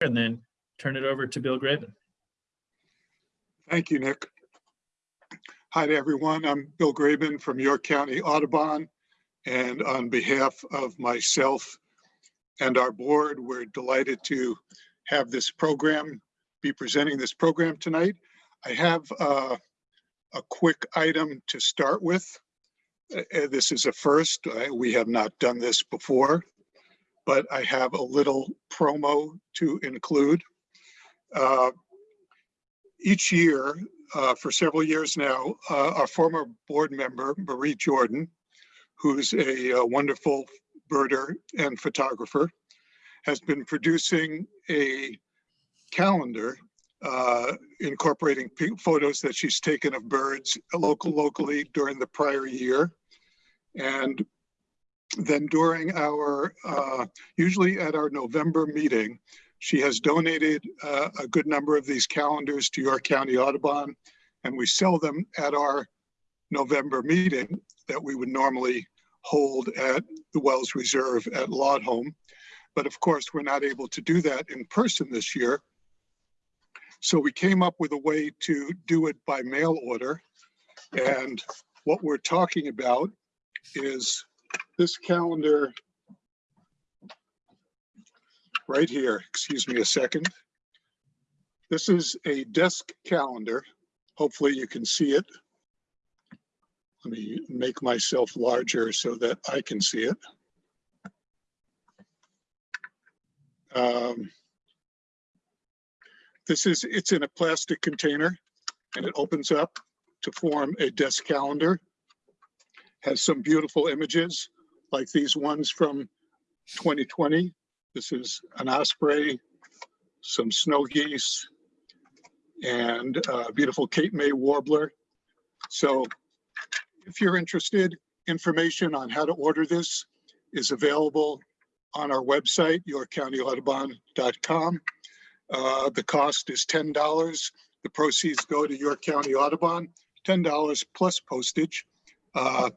and then turn it over to Bill Graven. Thank you, Nick. Hi to everyone. I'm Bill Graben from York County Audubon. And on behalf of myself and our board, we're delighted to have this program, be presenting this program tonight. I have uh, a quick item to start with. Uh, This is a first. Uh, We have not done this before, but I have a little promo to include. Uh, each year, uh, for several years now, uh, our former board member, Marie Jordan, who's a uh, wonderful birder and photographer, has been producing a calendar uh, incorporating photos that she's taken of birds local locally during the prior year. And then during our, uh, usually at our November meeting, she has donated uh, a good number of these calendars to York County Audubon, and we sell them at our November meeting that we would normally hold at the Wells Reserve at Laudholm. But of course, we're not able to do that in person this year. So we came up with a way to do it by mail order. And what we're talking about is this calendar right here. Excuse me a second. This is a desk calendar. Hopefully you can see it. Let me make myself larger so that I can see it. Um, This is, it's in a plastic container and it opens up to form a desk calendar. Has some beautiful images like these ones from 2020 this is an osprey, some snow geese, and a beautiful Cape May warbler. So if you're interested, information on how to order this is available on our website, yorkcountyaudubon.com. Uh, the cost is $10. The proceeds go to York County Audubon, $10 plus postage. Uh,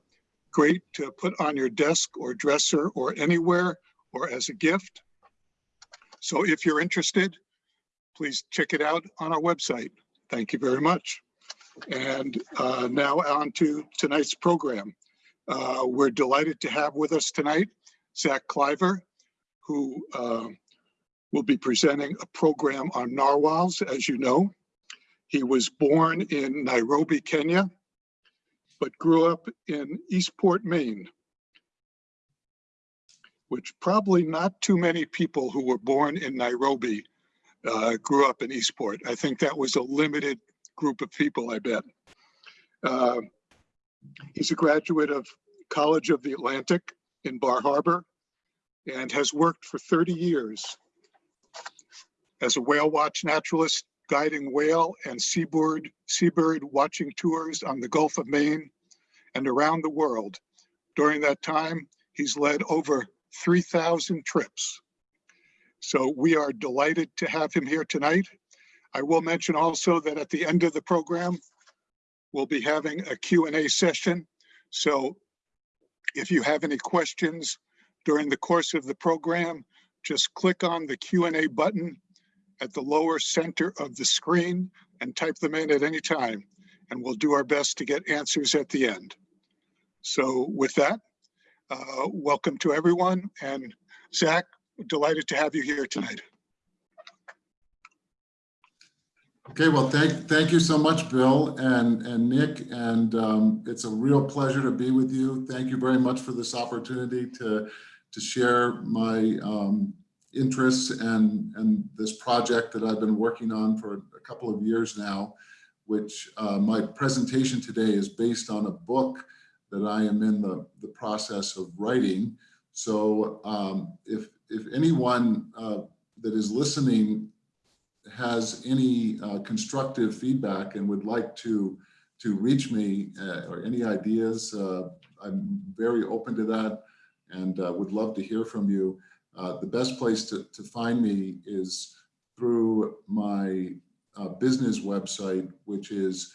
great to put on your desk or dresser or anywhere or as a gift. So if you're interested, please check it out on our website. Thank you very much. And uh, now on to tonight's program. Uh, We're delighted to have with us tonight Zach Klyver, who uh, will be presenting a program on narwhals, as you know. He was born in Nairobi, Kenya, but grew up in Eastport, Maine which probably not too many people who were born in Nairobi uh, grew up in Eastport. I think that was a limited group of people, I bet. Uh, he's a graduate of College of the Atlantic in Bar Harbor and has worked for 30 years as a whale watch naturalist, guiding whale and seabird, seabird watching tours on the Gulf of Maine and around the world. During that time, he's led over 3,000 trips. So we are delighted to have him here tonight. I will mention also that at the end of the program, we'll be having a Q&A session. So if you have any questions during the course of the program, just click on the Q&A button at the lower center of the screen and type them in at any time. And we'll do our best to get answers at the end. So with that, uh, welcome to everyone. And Zach, delighted to have you here tonight. Okay, well, thank, thank you so much, Bill and, and Nick, and um, it's a real pleasure to be with you. Thank you very much for this opportunity to, to share my um, interests and, and this project that I've been working on for a couple of years now, which uh, my presentation today is based on a book that I am in the, the process of writing. So um, if, if anyone uh, that is listening has any uh, constructive feedback and would like to to reach me uh, or any ideas, uh, I'm very open to that and uh, would love to hear from you. Uh, the best place to, to find me is through my uh, business website, which is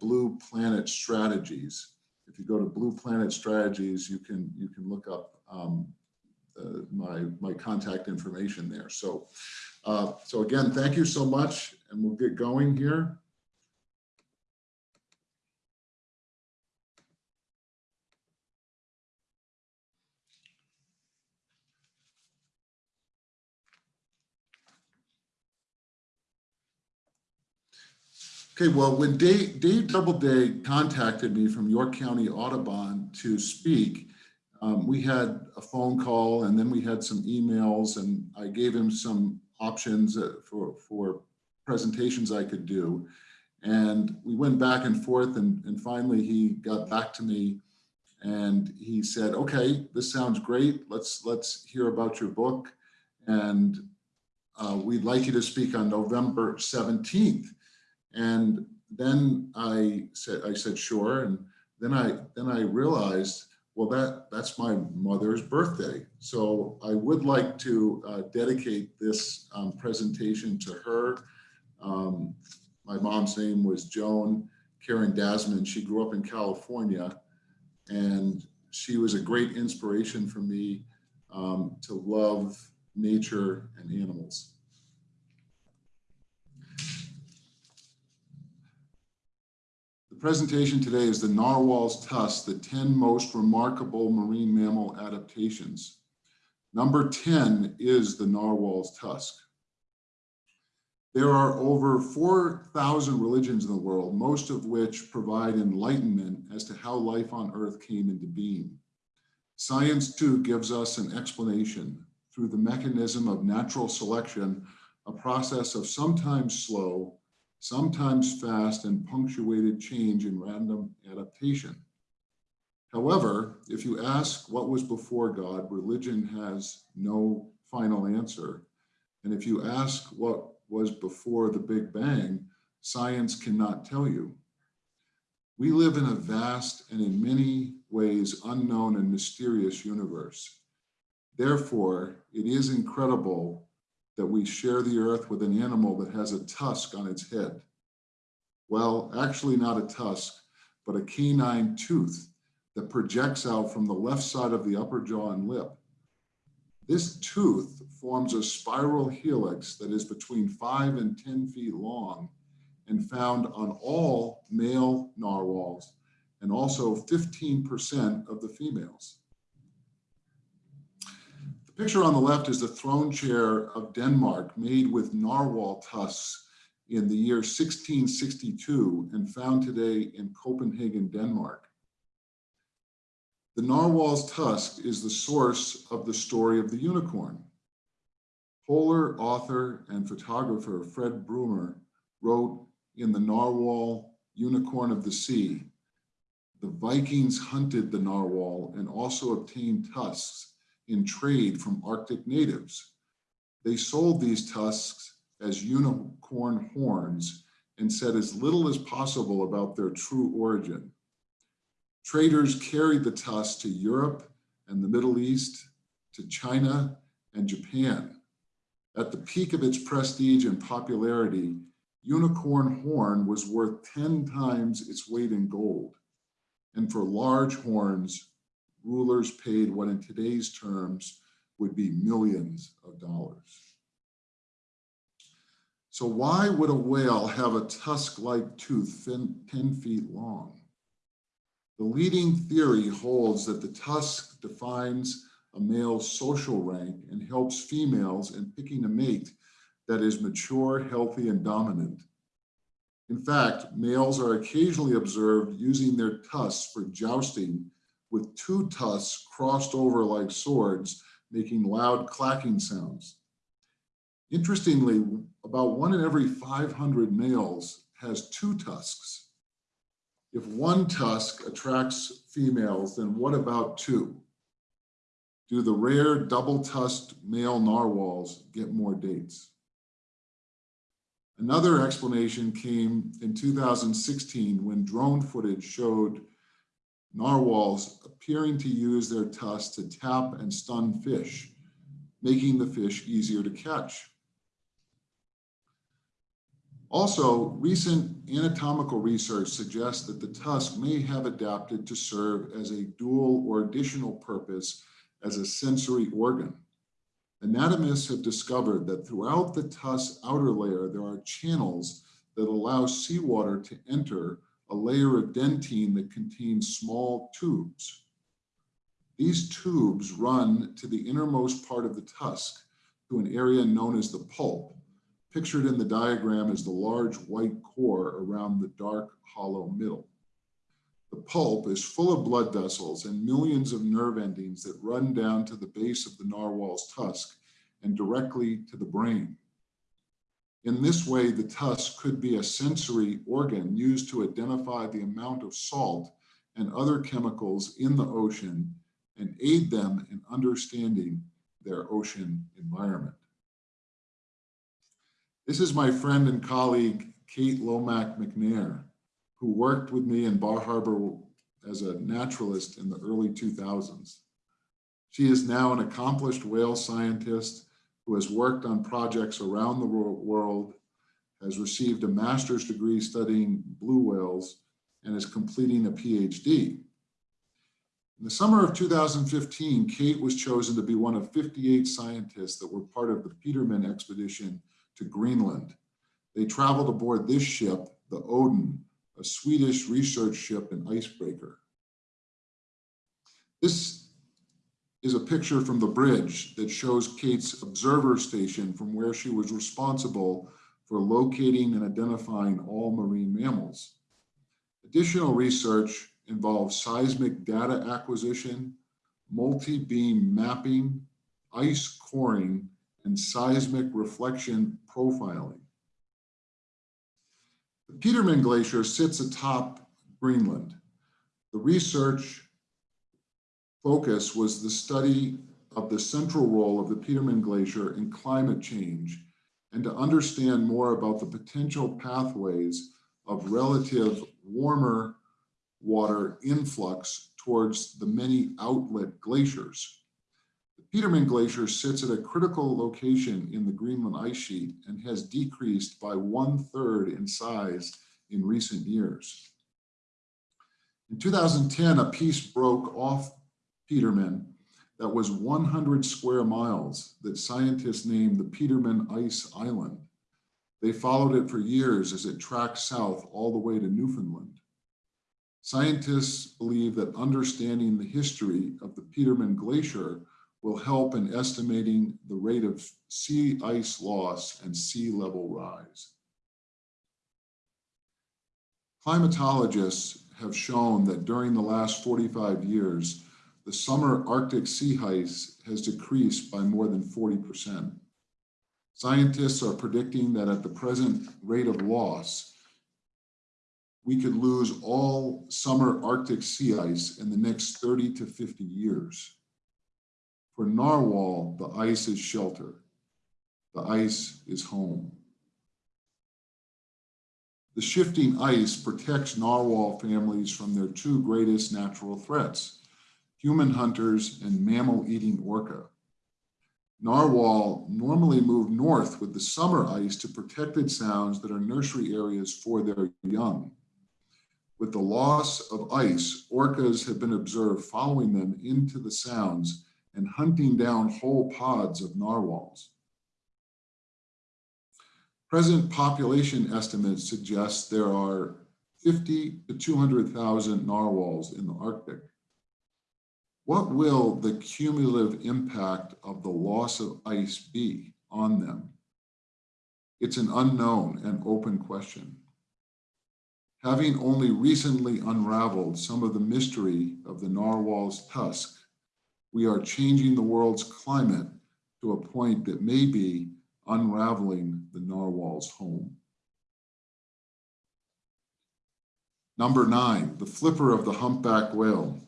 Blue Planet Strategies. If you go to Blue Planet Strategies, you can you can look up um, uh, my my contact information there. So Uh, So again, thank you so much, and we'll get going here. Okay, well, when Dave, Dave Doubleday contacted me from York County Audubon to speak, um, we had a phone call and then we had some emails and I gave him some options uh, for, for presentations I could do. And we went back and forth and, and finally he got back to me and he said, okay, this sounds great. Let's, let's hear about your book. And uh, we'd like you to speak on November 17th. And then I said, I said, sure. And then I, then I realized, well, that, that's my mother's birthday. So I would like to uh, dedicate this um, presentation to her. Um, my mom's name was Joan Karen Dasman. She grew up in California and she was a great inspiration for me um, to love nature and animals. Presentation today is the narwhal's tusk, the 10 most remarkable marine mammal adaptations. Number 10 is the narwhal's tusk. There are over 4,000 religions in the world, most of which provide enlightenment as to how life on earth came into being. Science too gives us an explanation through the mechanism of natural selection, a process of sometimes slow, sometimes fast and punctuated change in random adaptation. However, if you ask what was before God, religion has no final answer. And if you ask what was before the Big Bang, science cannot tell you. We live in a vast and in many ways unknown and mysterious universe. Therefore, it is incredible that we share the earth with an animal that has a tusk on its head. Well, actually not a tusk, but a canine tooth that projects out from the left side of the upper jaw and lip. This tooth forms a spiral helix that is between five and 10 feet long and found on all male narwhals and also 15% of the females. Picture on the left is the throne chair of Denmark made with narwhal tusks in the year 1662 and found today in Copenhagen, Denmark. The narwhal's tusk is the source of the story of the unicorn. Polar author and photographer Fred Bruemmer wrote in The Narwhal Unicorn of the Sea, the Vikings hunted the narwhal and also obtained tusks in trade from Arctic natives. They sold these tusks as unicorn horns and said as little as possible about their true origin. Traders carried the tusks to Europe and the Middle East, to China and Japan. At the peak of its prestige and popularity, unicorn horn was worth 10 times its weight in gold. And for large horns, rulers paid what in today's terms would be millions of dollars. So why would a whale have a tusk-like tooth 10 feet long? The leading theory holds that the tusk defines a male's social rank and helps females in picking a mate that is mature, healthy, and dominant. In fact, males are occasionally observed using their tusks for jousting with two tusks crossed over like swords, making loud clacking sounds. Interestingly, about one in every 500 males has two tusks. If one tusk attracts females, then what about two? Do the rare double-tusked male narwhals get more dates? Another explanation came in 2016 when drone footage showed narwhals appearing to use their tusks to tap and stun fish, making the fish easier to catch. Also, recent anatomical research suggests that the tusk may have adapted to serve as a dual or additional purpose as a sensory organ. anatomists have discovered that throughout the tusk outer layer, there are channels that allow seawater to enter a layer of dentine that contains small tubes. These tubes run to the innermost part of the tusk to an area known as the pulp, pictured in the diagram as the large white core around the dark hollow middle. The pulp is full of blood vessels and millions of nerve endings that run down to the base of the narwhal's tusk and directly to the brain. In this way, the tusk could be a sensory organ used to identify the amount of salt and other chemicals in the ocean and aid them in understanding their ocean environment. This is my friend and colleague, Kate Lomac MacNair, who worked with me in Bar Harbor as a naturalist in the early 2000s. She is now an accomplished whale scientist who has worked on projects around the world, has received a master's degree studying blue whales, and is completing a PhD. In the summer of 2015, Kate was chosen to be one of 58 scientists that were part of the Petermann expedition to Greenland. They traveled aboard this ship, the Oden, a Swedish research ship and icebreaker. This is a picture from the bridge that shows Kate's observer station from where she was responsible for locating and identifying all marine mammals. Additional research involves seismic data acquisition, multi-beam mapping, ice coring, and seismic reflection profiling. The Petermann Glacier sits atop Greenland. The research focus was the study of the central role of the Petermann Glacier in climate change and to understand more about the potential pathways of relative warmer water influx towards the many outlet glaciers. The Petermann Glacier sits at a critical location in the Greenland ice sheet and has decreased by one third in size in recent years. In 2010, a piece broke off Petermann that was 100 square miles that scientists named the Petermann Ice Island. They followed it for years as it tracked south all the way to Newfoundland. Scientists believe that understanding the history of the Petermann Glacier will help in estimating the rate of sea ice loss and sea level rise. Climatologists have shown that during the last 45 years, the summer Arctic sea ice has decreased by more than 40%. Scientists are predicting that at the present rate of loss, we could lose all summer Arctic sea ice in the next 30 to 50 years. For narwhal, the ice is shelter. The ice is home. The shifting ice protects narwhal families from their two greatest natural threats, human hunters and mammal-eating orca. Narwhal normally move north with the summer ice to protected sounds that are nursery areas for their young. With the loss of ice, orcas have been observed following them into the sounds and hunting down whole pods of narwhals. Present population estimates suggest there are 50 to 200,000 narwhals in the Arctic. What will the cumulative impact of the loss of ice be on them? It's an unknown and open question. Having only recently unraveled some of the mystery of the narwhal's tusk, we are changing the world's climate to a point that may be unraveling the narwhal's home. Number nine, the flipper of the humpback whale.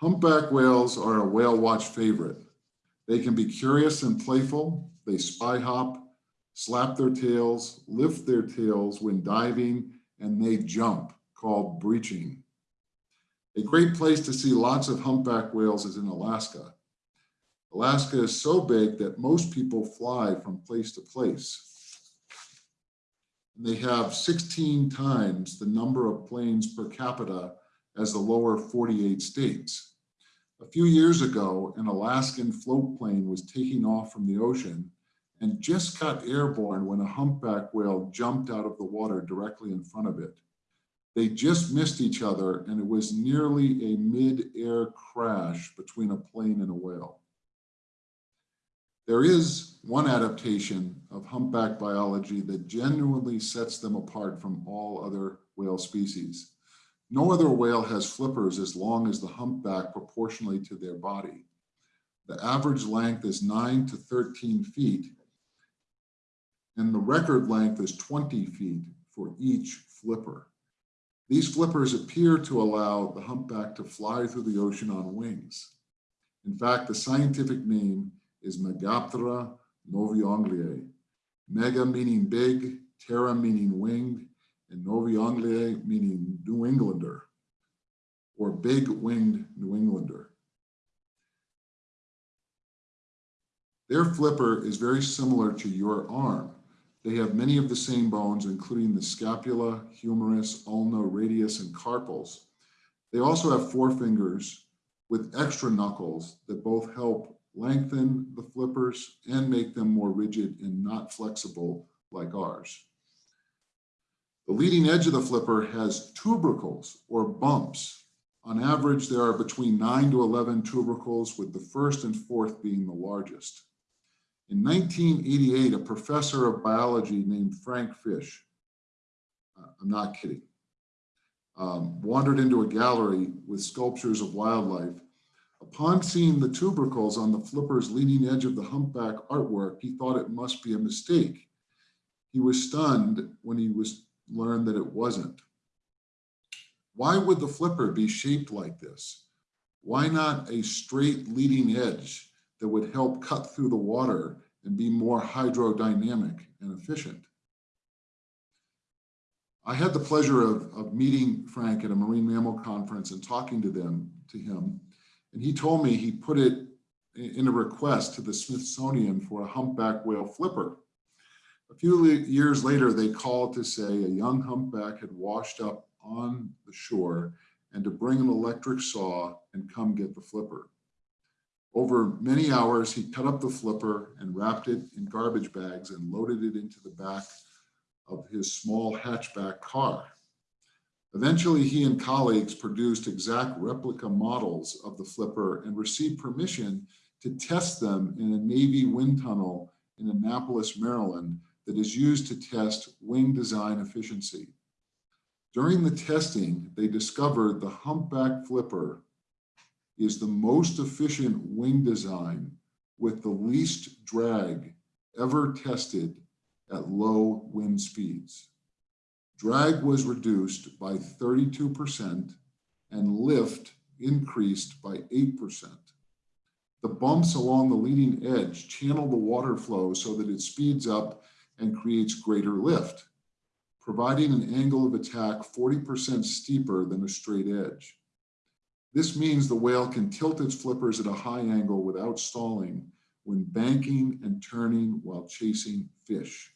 Humpback whales are a whale watch favorite. They can be curious and playful. They spy hop, slap their tails, lift their tails when diving, and they jump, called breaching. A great place to see lots of humpback whales is in Alaska. Alaska is so big that most people fly from place to place. And They have 16 times the number of planes per capita as the lower 48 states. A few years ago, an Alaskan float plane was taking off from the ocean and just got airborne when a humpback whale jumped out of the water directly in front of it. They just missed each other and it was nearly a mid-air crash between a plane and a whale. There is one adaptation of humpback biology that genuinely sets them apart from all other whale species. No other whale has flippers as long as the humpback proportionally to their body. The average length is 9 to 13 feet, and the record length is 20 feet for each flipper. These flippers appear to allow the humpback to fly through the ocean on wings. In fact, the scientific name is Megaptera novae Mega meaning big, ptera meaning winged, and novae meaning New Englander or big winged New Englander. Their flipper is very similar to your arm. They have many of the same bones, including the scapula, humerus, ulna, radius, and carpals. They also have four fingers with extra knuckles that both help lengthen the flippers and make them more rigid and not flexible like ours. The leading edge of the flipper has tubercles or bumps. On average, there are between 9 to 11 tubercles, with the first and fourth being the largest. In 1988, a professor of biology named Frank Fish, uh, I'm not kidding, um, wandered into a gallery with sculptures of wildlife. Upon seeing the tubercles on the flipper's leading edge of the humpback artwork, he thought it must be a mistake. He was stunned when he was learned that it wasn't. Why would the flipper be shaped like this? Why not a straight leading edge that would help cut through the water and be more hydrodynamic and efficient? I had the pleasure of, of meeting Frank at a marine mammal conference and talking to them to him. And he told me he put it in a request to the Smithsonian for a humpback whale flipper. A few years later, they called to say a young humpback had washed up on the shore and to bring an electric saw and come get the flipper. Over many hours, he cut up the flipper and wrapped it in garbage bags and loaded it into the back of his small hatchback car. Eventually, he and colleagues produced exact replica models of the flipper and received permission to test them in a Navy wind tunnel in Annapolis, Maryland, that is used to test wing design efficiency. During the testing, they discovered the humpback flipper is the most efficient wing design with the least drag ever tested at low wind speeds. Drag was reduced by 32% and lift increased by 8%. The bumps along the leading edge channel the water flow so that it speeds up and creates greater lift, providing an angle of attack 40% steeper than a straight edge. This means the whale can tilt its flippers at a high angle without stalling when banking and turning while chasing fish.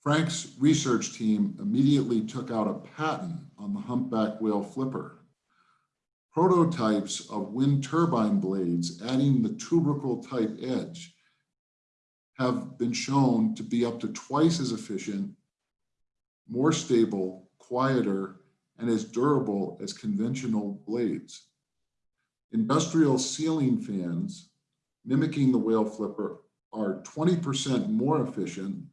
Frank's research team immediately took out a patent on the humpback whale flipper. Prototypes of wind turbine blades adding the tubercle type edge have been shown to be up to twice as efficient, more stable, quieter, and as durable as conventional blades. Industrial ceiling fans, mimicking the whale flipper, are 20% more efficient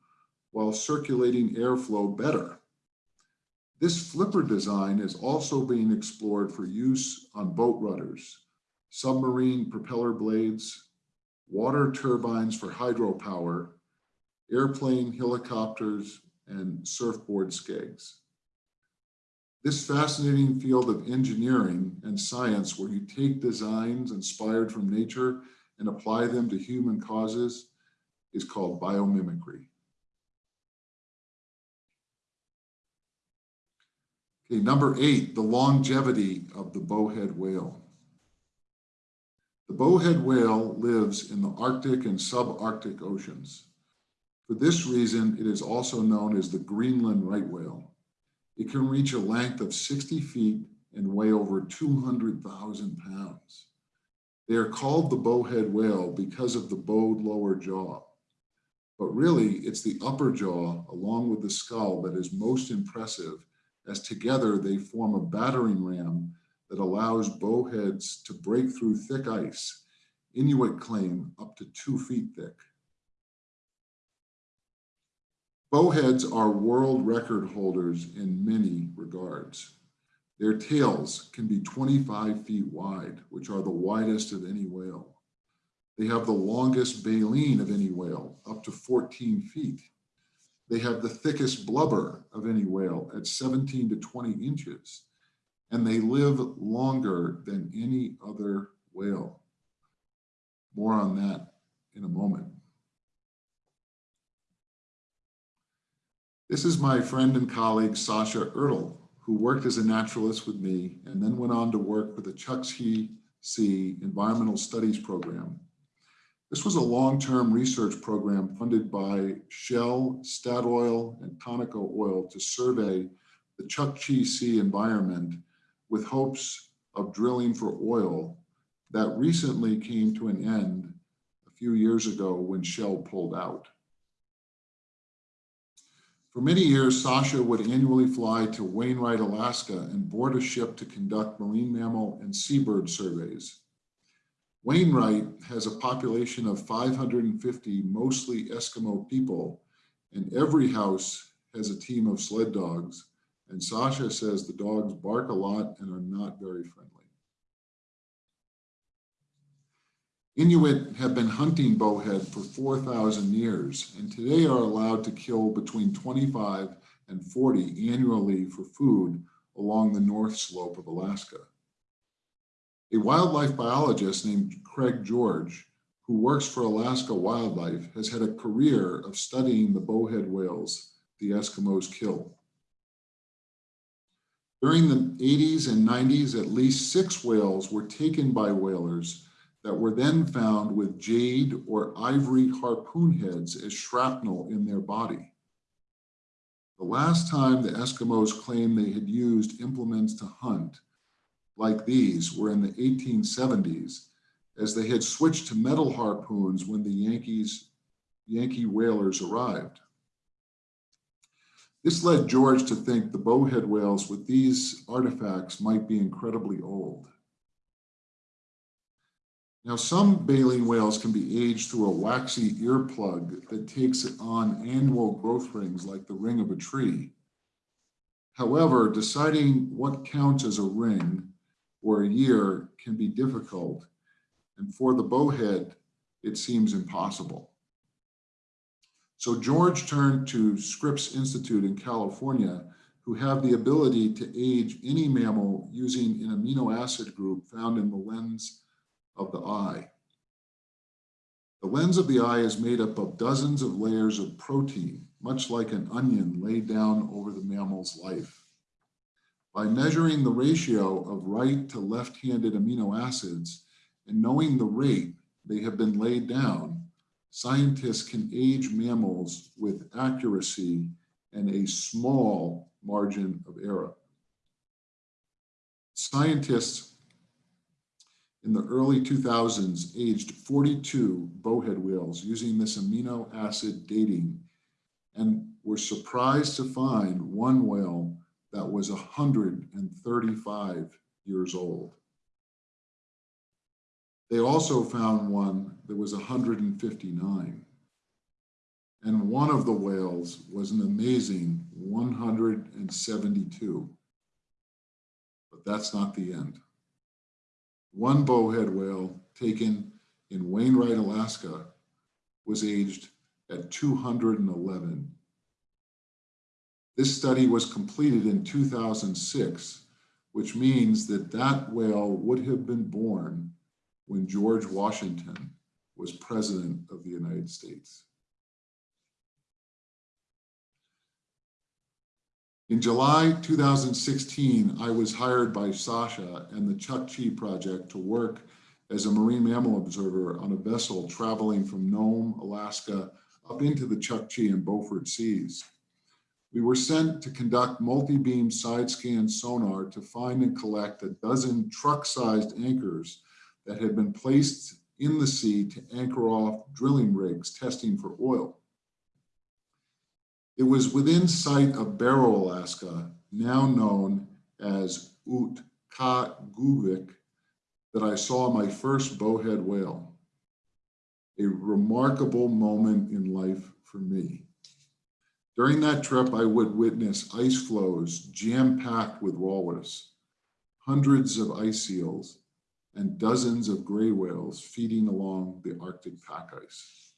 while circulating airflow better. This flipper design is also being explored for use on boat rudders, submarine propeller blades, water turbines for hydropower, airplane, helicopters, and surfboard skegs. This fascinating field of engineering and science where you take designs inspired from nature and apply them to human causes is called biomimicry. Okay, number eight, the longevity of the bowhead whale. The bowhead whale lives in the Arctic and subarctic oceans. For this reason, it is also known as the Greenland right whale. It can reach a length of 60 feet and weigh over 200,000 pounds. They are called the bowhead whale because of the bowed lower jaw. But really, it's the upper jaw along with the skull that is most impressive as together they form a battering ram that allows bowheads to break through thick ice, Inuit claim up to two feet thick. Bowheads are world record holders in many regards. Their tails can be 25 feet wide, which are the widest of any whale. They have the longest baleen of any whale, up to 14 feet. They have the thickest blubber of any whale at 17 to 20 inches, and they live longer than any other whale. More on that in a moment. This is my friend and colleague, Sasha Ertl, who worked as a naturalist with me and then went on to work with the Chukchi Sea Environmental Studies Program. This was a long-term research program funded by Shell, Statoil, and Conoco Oil to survey the Chukchi Sea environment with hopes of drilling for oil that recently came to an end a few years ago when Shell pulled out. For many years, Sasha would annually fly to Wainwright, Alaska and board a ship to conduct marine mammal and seabird surveys. Wainwright has a population of 550 mostly Eskimo people, and every house has a team of sled dogs. And Sasha says the dogs bark a lot and are not very friendly. Inuit have been hunting bowhead for 4,000 years and today are allowed to kill between 25 and 40 annually for food along the north slope of Alaska. A wildlife biologist named Craig George, who works for Alaska Wildlife, has had a career of studying the bowhead whales the Eskimos kill. During the 80s and 90s, at least six whales were taken by whalers that were then found with jade or ivory harpoon heads as shrapnel in their body. The last time the Eskimos claimed they had used implements to hunt like these were in the 1870s as they had switched to metal harpoons when the Yankees, Yankee whalers arrived. This led George to think the bowhead whales with these artifacts might be incredibly old. Now, some baleen whales can be aged through a waxy earplug that takes on annual growth rings like the ring of a tree. However, deciding what counts as a ring or a year can be difficult, and for the bowhead, it seems impossible. So George turned to Scripps Institute in California, who have the ability to age any mammal using an amino acid group found in the lens of the eye. The lens of the eye is made up of dozens of layers of protein, much like an onion laid down over the mammal's life. By measuring the ratio of right to left-handed amino acids and knowing the rate they have been laid down, scientists can age mammals with accuracy and a small margin of error. Scientists in the early 2000s aged 42 bowhead whales using this amino acid dating and were surprised to find one whale that was 135 years old. They also found one that was 159. And one of the whales was an amazing 172. But that's not the end one bowhead whale taken in Wainwright, Alaska, was aged at 211. This study was completed in 2006, which means that that whale would have been born when George Washington was president of the United States. In July 2016, I was hired by Sasha and the Chukchi Project to work as a marine mammal observer on a vessel traveling from Nome, Alaska, up into the Chukchi and Beaufort Seas. We were sent to conduct multi-beam side scan sonar to find and collect a dozen truck-sized anchors that had been placed in the sea to anchor off drilling rigs testing for oil. It was within sight of Barrow, Alaska, now known as Utqiagvik, that I saw my first bowhead whale. A remarkable moment in life for me. During that trip, I would witness ice floes jam-packed with walrus, hundreds of ice seals, and dozens of gray whales feeding along the Arctic pack ice.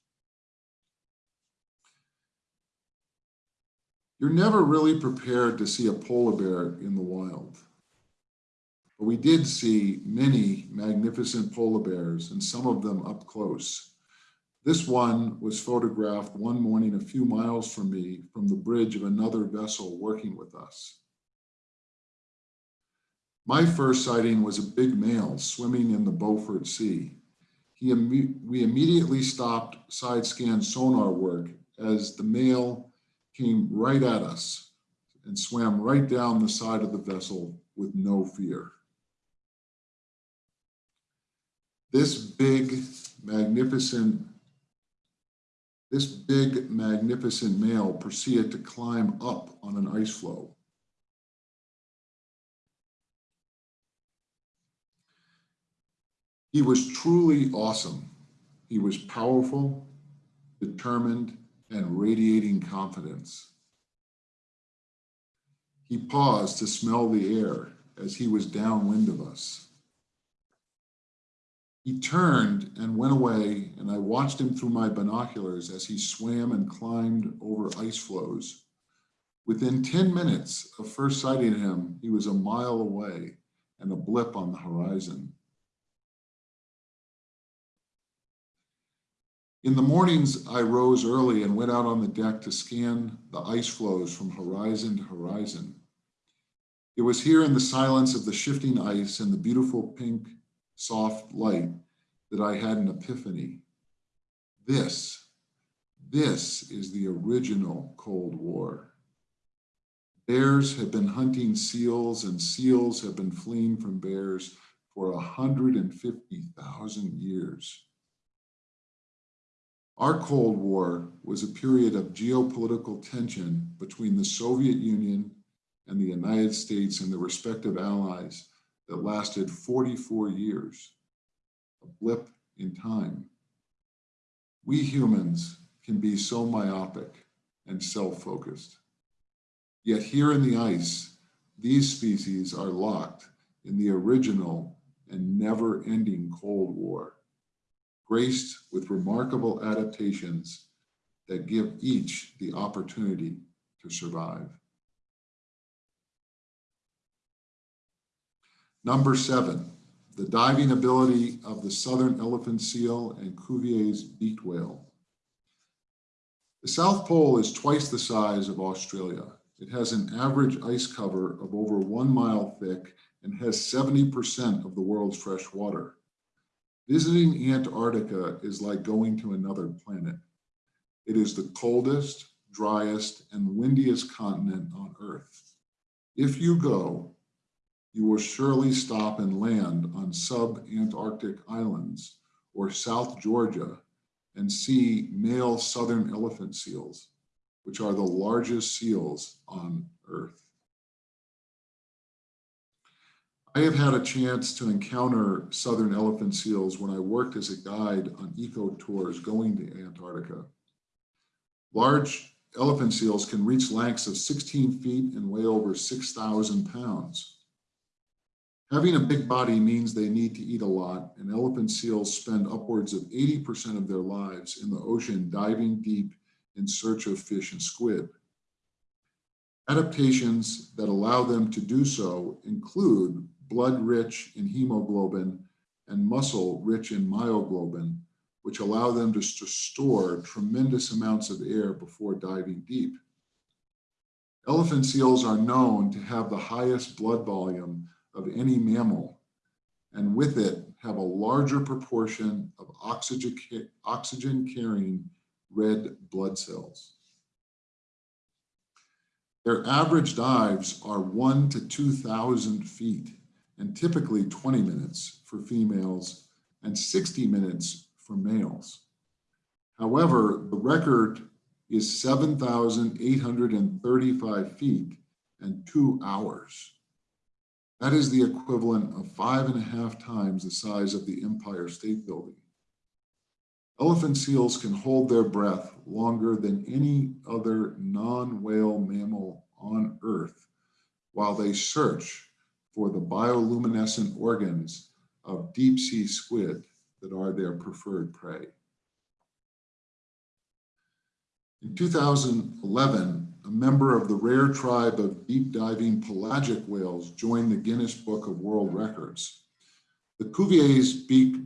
You're never really prepared to see a polar bear in the wild. But we did see many magnificent polar bears and some of them up close. This one was photographed one morning a few miles from me from the bridge of another vessel working with us. My first sighting was a big male swimming in the Beaufort Sea. He we immediately stopped side scan sonar work as the male came right at us and swam right down the side of the vessel with no fear. This big, magnificent, this big, magnificent male proceeded to climb up on an ice floe. He was truly awesome. He was powerful, determined, and radiating confidence. He paused to smell the air as he was downwind of us. He turned and went away, and I watched him through my binoculars as he swam and climbed over ice floes. Within 10 minutes of first sighting him, he was a mile away and a blip on the horizon. In the mornings, I rose early and went out on the deck to scan the ice floes from horizon to horizon. It was here in the silence of the shifting ice and the beautiful pink, soft light that I had an epiphany. This, this is the original Cold War. Bears have been hunting seals and seals have been fleeing from bears for 150,000 years. Our Cold War was a period of geopolitical tension between the Soviet Union and the United States and their respective allies that lasted 44 years, a blip in time. We humans can be so myopic and self-focused. Yet here in the ice, these species are locked in the original and never-ending Cold War graced with remarkable adaptations that give each the opportunity to survive. Number seven, the diving ability of the southern elephant seal and Cuvier's beaked whale. The South Pole is twice the size of Australia. It has an average ice cover of over one mile thick and has 70% of the world's fresh water. Visiting Antarctica is like going to another planet. It is the coldest, driest, and windiest continent on Earth. If you go, you will surely stop and land on sub-Antarctic islands or South Georgia and see male southern elephant seals, which are the largest seals on Earth. I have had a chance to encounter southern elephant seals when I worked as a guide on eco tours going to Antarctica. Large elephant seals can reach lengths of 16 feet and weigh over 6,000 pounds. Having a big body means they need to eat a lot, and elephant seals spend upwards of 80% of their lives in the ocean diving deep in search of fish and squid. Adaptations that allow them to do so include blood rich in hemoglobin and muscle rich in myoglobin, which allow them to store tremendous amounts of air before diving deep. Elephant seals are known to have the highest blood volume of any mammal, and with it have a larger proportion of oxygen, oxygen carrying red blood cells. Their average dives are one to 2,000 feet and typically 20 minutes for females and 60 minutes for males. However, the record is 7,835 feet and two hours. That is the equivalent of five and a half times the size of the Empire State Building. Elephant seals can hold their breath longer than any other non-whale mammal on Earth while they search for the bioluminescent organs of deep sea squid that are their preferred prey. In 2011, a member of the rare tribe of deep diving pelagic whales joined the Guinness Book of World Records. The Cuvier's beaked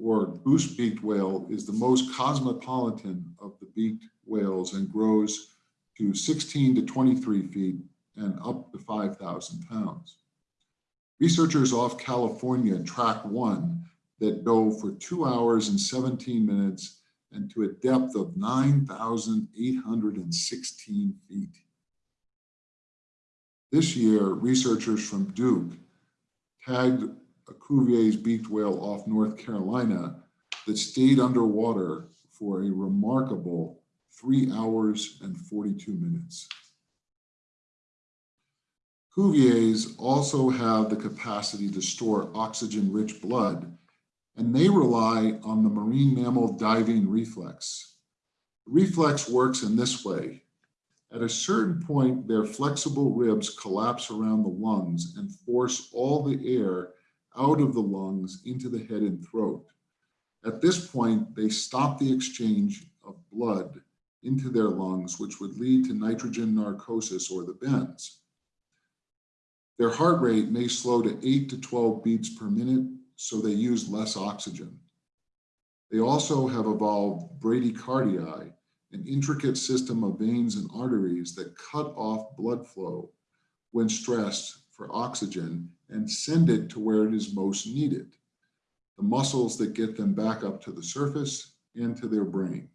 or goose-beaked whale is the most cosmopolitan of the beaked whales and grows to 16 to 23 feet and up to 5,000 pounds. Researchers off California track one that dove for two hours and 17 minutes and to a depth of 9,816 feet. This year, researchers from Duke tagged a Cuvier's beaked whale off North Carolina that stayed underwater for a remarkable three hours and 42 minutes. Cuviers also have the capacity to store oxygen-rich blood and they rely on the marine mammal diving reflex. The reflex works in this way. At a certain point, their flexible ribs collapse around the lungs and force all the air out of the lungs into the head and throat. At this point, they stop the exchange of blood into their lungs, which would lead to nitrogen narcosis or the bends. Their heart rate may slow to 8 to 12 beats per minute so they use less oxygen. They also have evolved bradycardia, an intricate system of veins and arteries that cut off blood flow when stressed for oxygen and send it to where it is most needed, the muscles that get them back up to the surface and to their brain.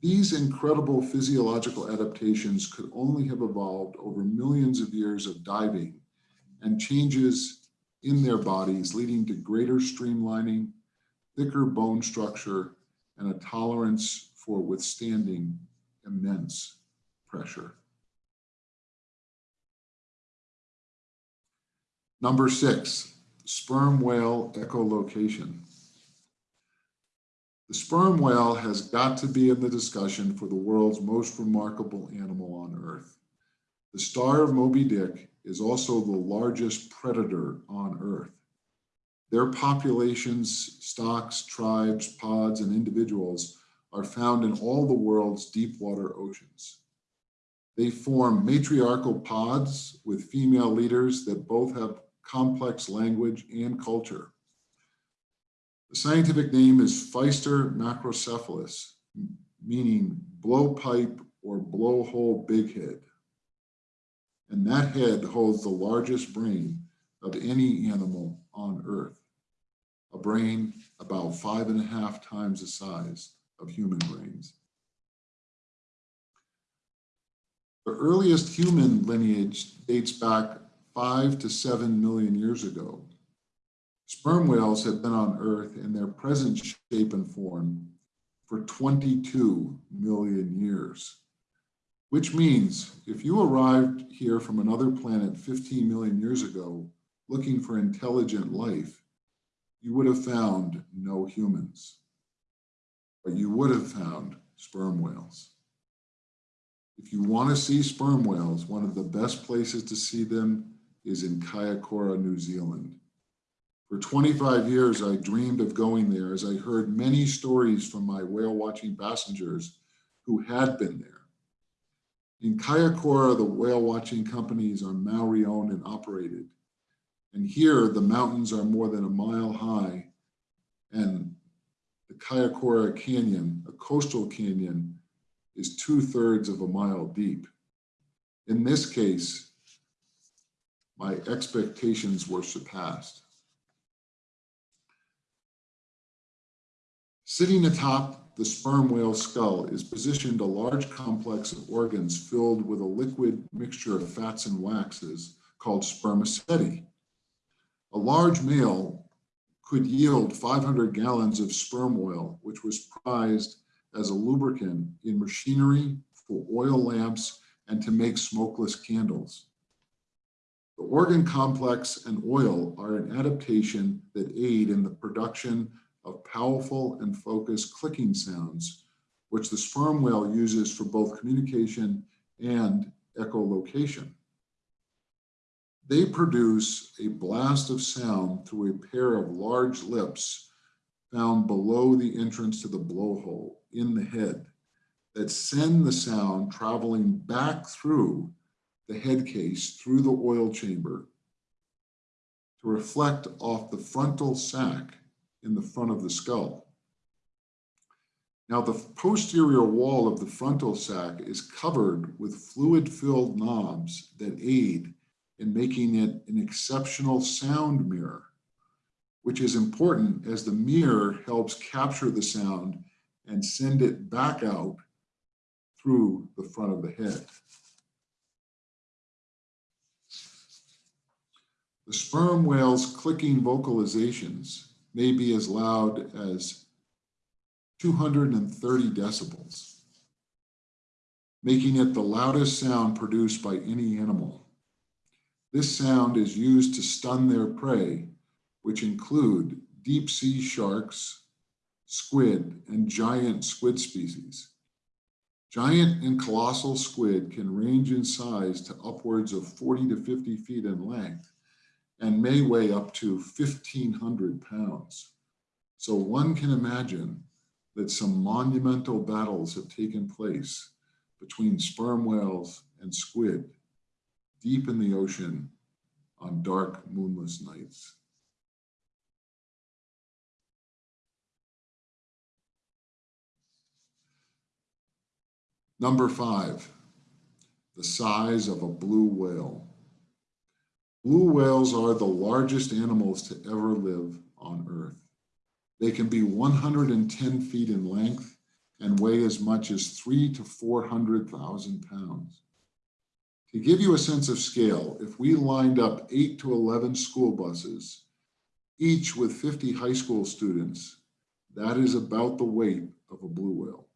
These incredible physiological adaptations could only have evolved over millions of years of diving and changes in their bodies, leading to greater streamlining, thicker bone structure, and a tolerance for withstanding immense pressure. Number six, sperm whale echolocation. The sperm whale has got to be in the discussion for the world's most remarkable animal on Earth. The star of Moby Dick is also the largest predator on Earth. Their populations, stocks, tribes, pods, and individuals are found in all the world's deep water oceans. They form matriarchal pods with female leaders that both have complex language and culture. The scientific name is Physeter macrocephalus, meaning blowpipe or blowhole bighead and that head holds the largest brain of any animal on earth, a brain about five and a half times the size of human brains. The earliest human lineage dates back five to seven million years ago. Sperm whales have been on Earth in their present shape and form for 22 million years which means if you arrived here from another planet 15 million years ago looking for intelligent life, you would have found no humans, but you would have found sperm whales. If you want to see sperm whales, one of the best places to see them is in Kaikoura, New Zealand. For 25 years, I dreamed of going there as I heard many stories from my whale watching passengers who had been there. In Kaikoura, the whale watching companies are Maori owned and operated. And here the mountains are more than a mile high and the Kaikoura Canyon, a coastal canyon, is two thirds of a mile deep. In this case, my expectations were surpassed. Sitting atop the sperm whale skull is positioned a large complex of organs filled with a liquid mixture of fats and waxes called spermaceti. A large male could yield 500 gallons of sperm oil, which was prized as a lubricant in machinery for oil lamps and to make smokeless candles. The organ complex and oil are an adaptation that aid in the production of powerful and focused clicking sounds, which the sperm whale uses for both communication and echolocation. They produce a blast of sound through a pair of large lips found below the entrance to the blowhole in the head that send the sound traveling back through the head case through the oil chamber to reflect off the frontal sac in the front of the skull. Now the posterior wall of the frontal sac is covered with fluid-filled knobs that aid in making it an exceptional sound mirror, which is important as the mirror helps capture the sound and send it back out through the front of the head. The sperm whale's clicking vocalizations may be as loud as 230 decibels, making it the loudest sound produced by any animal. This sound is used to stun their prey, which include deep sea sharks, squid, and giant squid species. Giant and colossal squid can range in size to upwards of 40 to 50 feet in length and may weigh up to 1,500 pounds. So one can imagine that some monumental battles have taken place between sperm whales and squid deep in the ocean on dark moonless nights. Number five, the size of a blue whale. Blue whales are the largest animals to ever live on Earth. They can be 110 feet in length and weigh as much as three to 400,000 pounds. To give you a sense of scale, if we lined up eight to 11 school buses, each with 50 high school students, that is about the weight of a blue whale.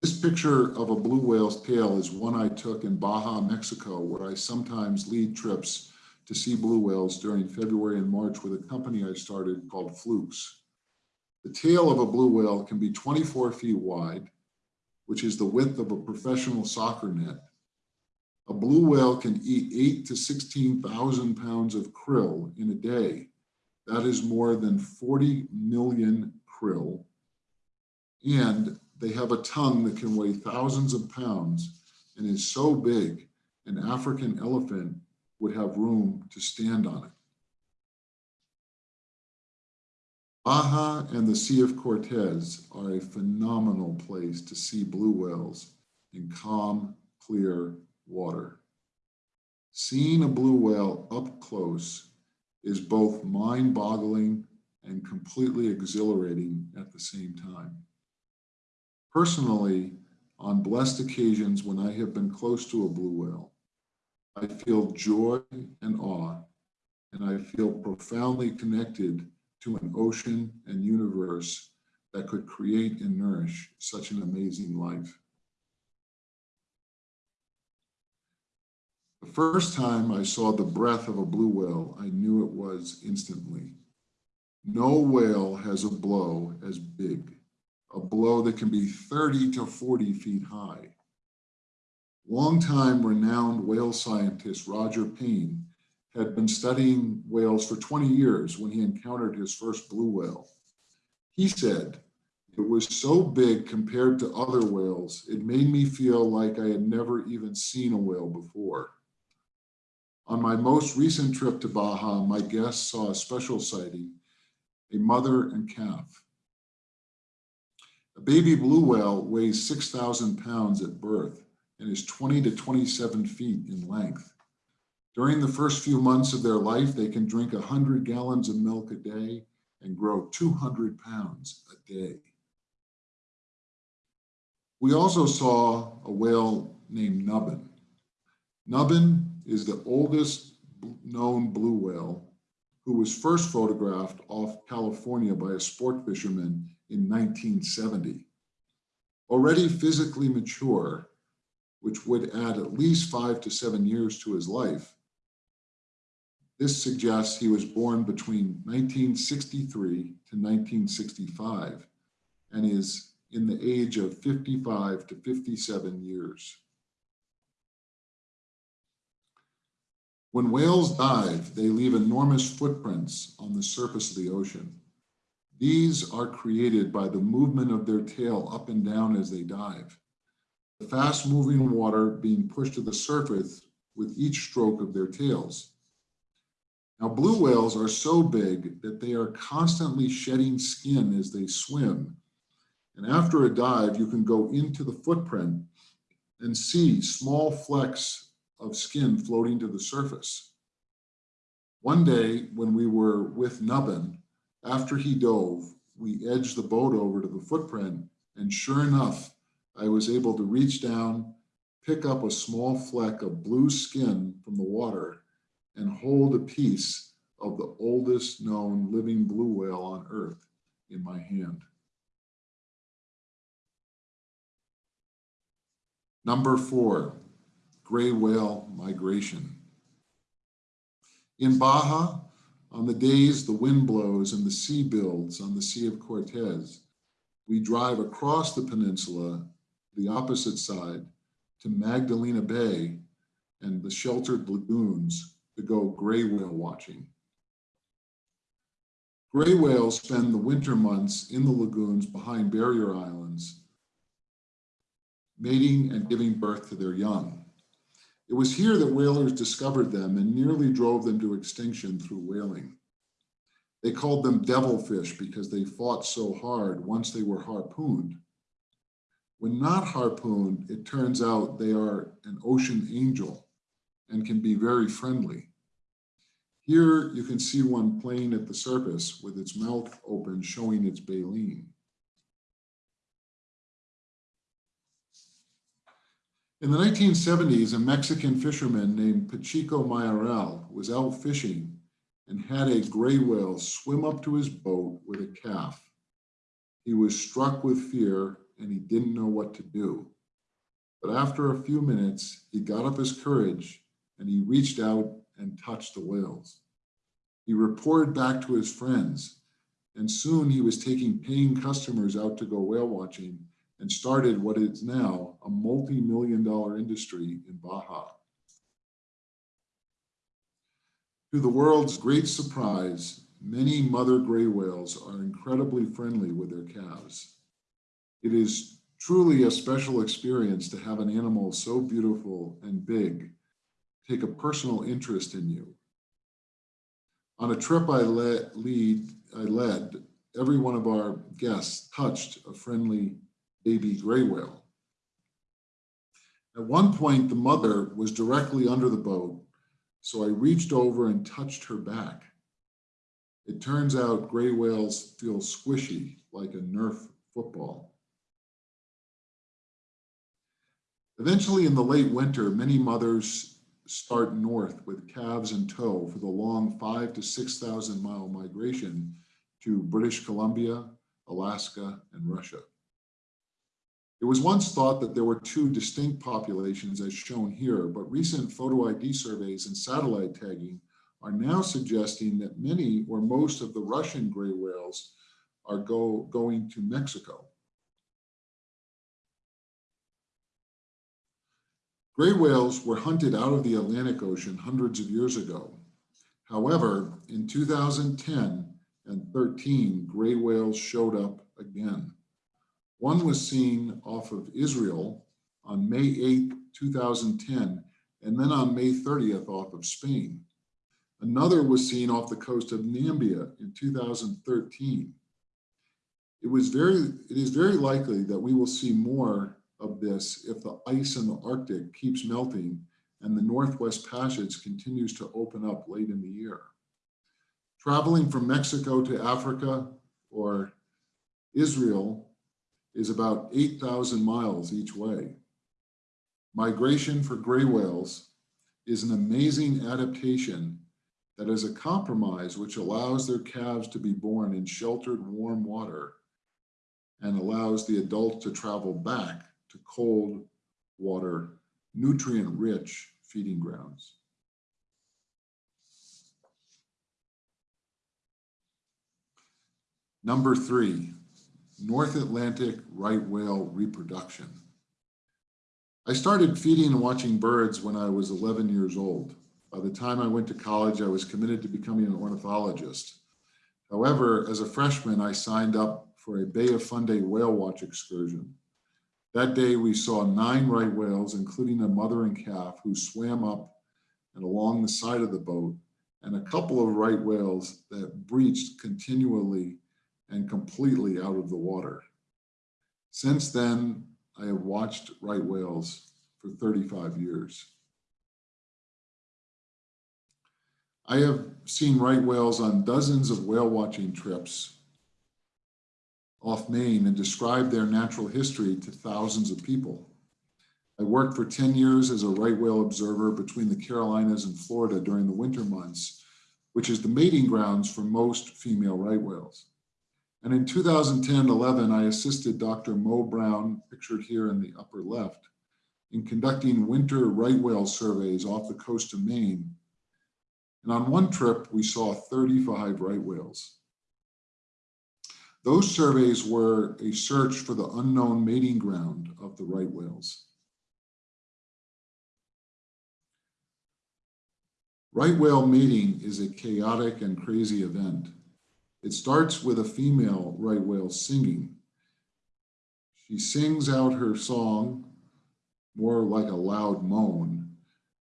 This picture of a blue whale's tail is one I took in Baja, Mexico, where I sometimes lead trips to see blue whales during February and March with a company I started called Flukes. The tail of a blue whale can be 24 feet wide, which is the width of a professional soccer net. A blue whale can eat eight to 16,000 pounds of krill in a day. That is more than 40 million krill. And they have a tongue that can weigh thousands of pounds and is so big, an African elephant would have room to stand on it. Baja and the Sea of Cortez are a phenomenal place to see blue whales in calm, clear water. Seeing a blue whale up close is both mind-boggling and completely exhilarating at the same time. Personally, on blessed occasions when I have been close to a blue whale, I feel joy and awe, and I feel profoundly connected to an ocean and universe that could create and nourish such an amazing life. The first time I saw the breath of a blue whale, I knew it was instantly. No whale has a blow as big, a blow that can be 30 to 40 feet high. Longtime renowned whale scientist Roger Payne had been studying whales for 20 years when he encountered his first blue whale. He said, it was so big compared to other whales, it made me feel like I had never even seen a whale before. On my most recent trip to Baja, my guests saw a special sighting, a mother and calf. A baby blue whale weighs 6,000 pounds at birth and is 20 to 27 feet in length. During the first few months of their life, they can drink 100 gallons of milk a day and grow 200 pounds a day. We also saw a whale named Nubbin. Nubbin is the oldest known blue whale who was first photographed off California by a sport fisherman in 1970. Already physically mature, which would add at least five to seven years to his life, this suggests he was born between 1963 to 1965 and is in the age of 55 to 57 years. When whales dive, they leave enormous footprints on the surface of the ocean. These are created by the movement of their tail up and down as they dive. The fast moving water being pushed to the surface with each stroke of their tails. Now, blue whales are so big that they are constantly shedding skin as they swim. And after a dive, you can go into the footprint and see small flecks of skin floating to the surface. One day when we were with Nubbin, after he dove, we edged the boat over to the footprint and sure enough, I was able to reach down, pick up a small fleck of blue skin from the water and hold a piece of the oldest known living blue whale on earth in my hand. Number four, gray whale migration. In Baja, on the days the wind blows and the sea builds on the Sea of Cortez, we drive across the peninsula, the opposite side, to Magdalena Bay and the sheltered lagoons to go gray whale watching. Gray whales spend the winter months in the lagoons behind barrier islands, mating and giving birth to their young. It was here that whalers discovered them and nearly drove them to extinction through whaling. They called them devilfish because they fought so hard once they were harpooned. When not harpooned, it turns out they are an ocean angel and can be very friendly. Here you can see one playing at the surface with its mouth open showing its baleen. In the 1970s, a Mexican fisherman named Pachico Mayoral was out fishing and had a gray whale swim up to his boat with a calf. He was struck with fear and he didn't know what to do. But after a few minutes, he got up his courage and he reached out and touched the whales. He reported back to his friends and soon he was taking paying customers out to go whale watching and started what is now a multi-million dollar industry in Baja. To the world's great surprise, many mother gray whales are incredibly friendly with their calves. It is truly a special experience to have an animal so beautiful and big take a personal interest in you. On a trip I led, lead, I led, every one of our guests touched a friendly baby gray whale. At one point, the mother was directly under the boat, so I reached over and touched her back. It turns out gray whales feel squishy like a Nerf football. Eventually in the late winter, many mothers start north with calves in tow for the long five to 6,000 mile migration to British Columbia, Alaska, and Russia. It was once thought that there were two distinct populations as shown here, but recent photo ID surveys and satellite tagging are now suggesting that many or most of the Russian gray whales are go, going to Mexico. Gray whales were hunted out of the Atlantic Ocean hundreds of years ago. However, in 2010 and 13, gray whales showed up again. One was seen off of Israel on May 8, 2010, and then on May 30th off of Spain. Another was seen off the coast of Namibia in 2013. It, was very, it is very likely that we will see more of this if the ice in the Arctic keeps melting and the Northwest Passage continues to open up late in the year. Traveling from Mexico to Africa or Israel is about 8,000 miles each way. Migration for gray whales is an amazing adaptation that is a compromise which allows their calves to be born in sheltered warm water and allows the adult to travel back to cold water, nutrient-rich feeding grounds. Number three, North Atlantic right whale reproduction. I started feeding and watching birds when I was 11 years old. By the time I went to college, I was committed to becoming an ornithologist. However, as a freshman, I signed up for a Bay of Fundy whale watch excursion. That day, we saw nine right whales, including a mother and calf who swam up and along the side of the boat, and a couple of right whales that breached continually and completely out of the water. Since then, I have watched right whales for 35 years. I have seen right whales on dozens of whale watching trips off Maine and described their natural history to thousands of people. I worked for 10 years as a right whale observer between the Carolinas and Florida during the winter months, which is the mating grounds for most female right whales. And in 2010-11, I assisted Dr. Mo Brown, pictured here in the upper left, in conducting winter right whale surveys off the coast of Maine. And on one trip, we saw 35 right whales. Those surveys were a search for the unknown mating ground of the right whales. Right whale mating is a chaotic and crazy event. It starts with a female right whale singing. She sings out her song more like a loud moan,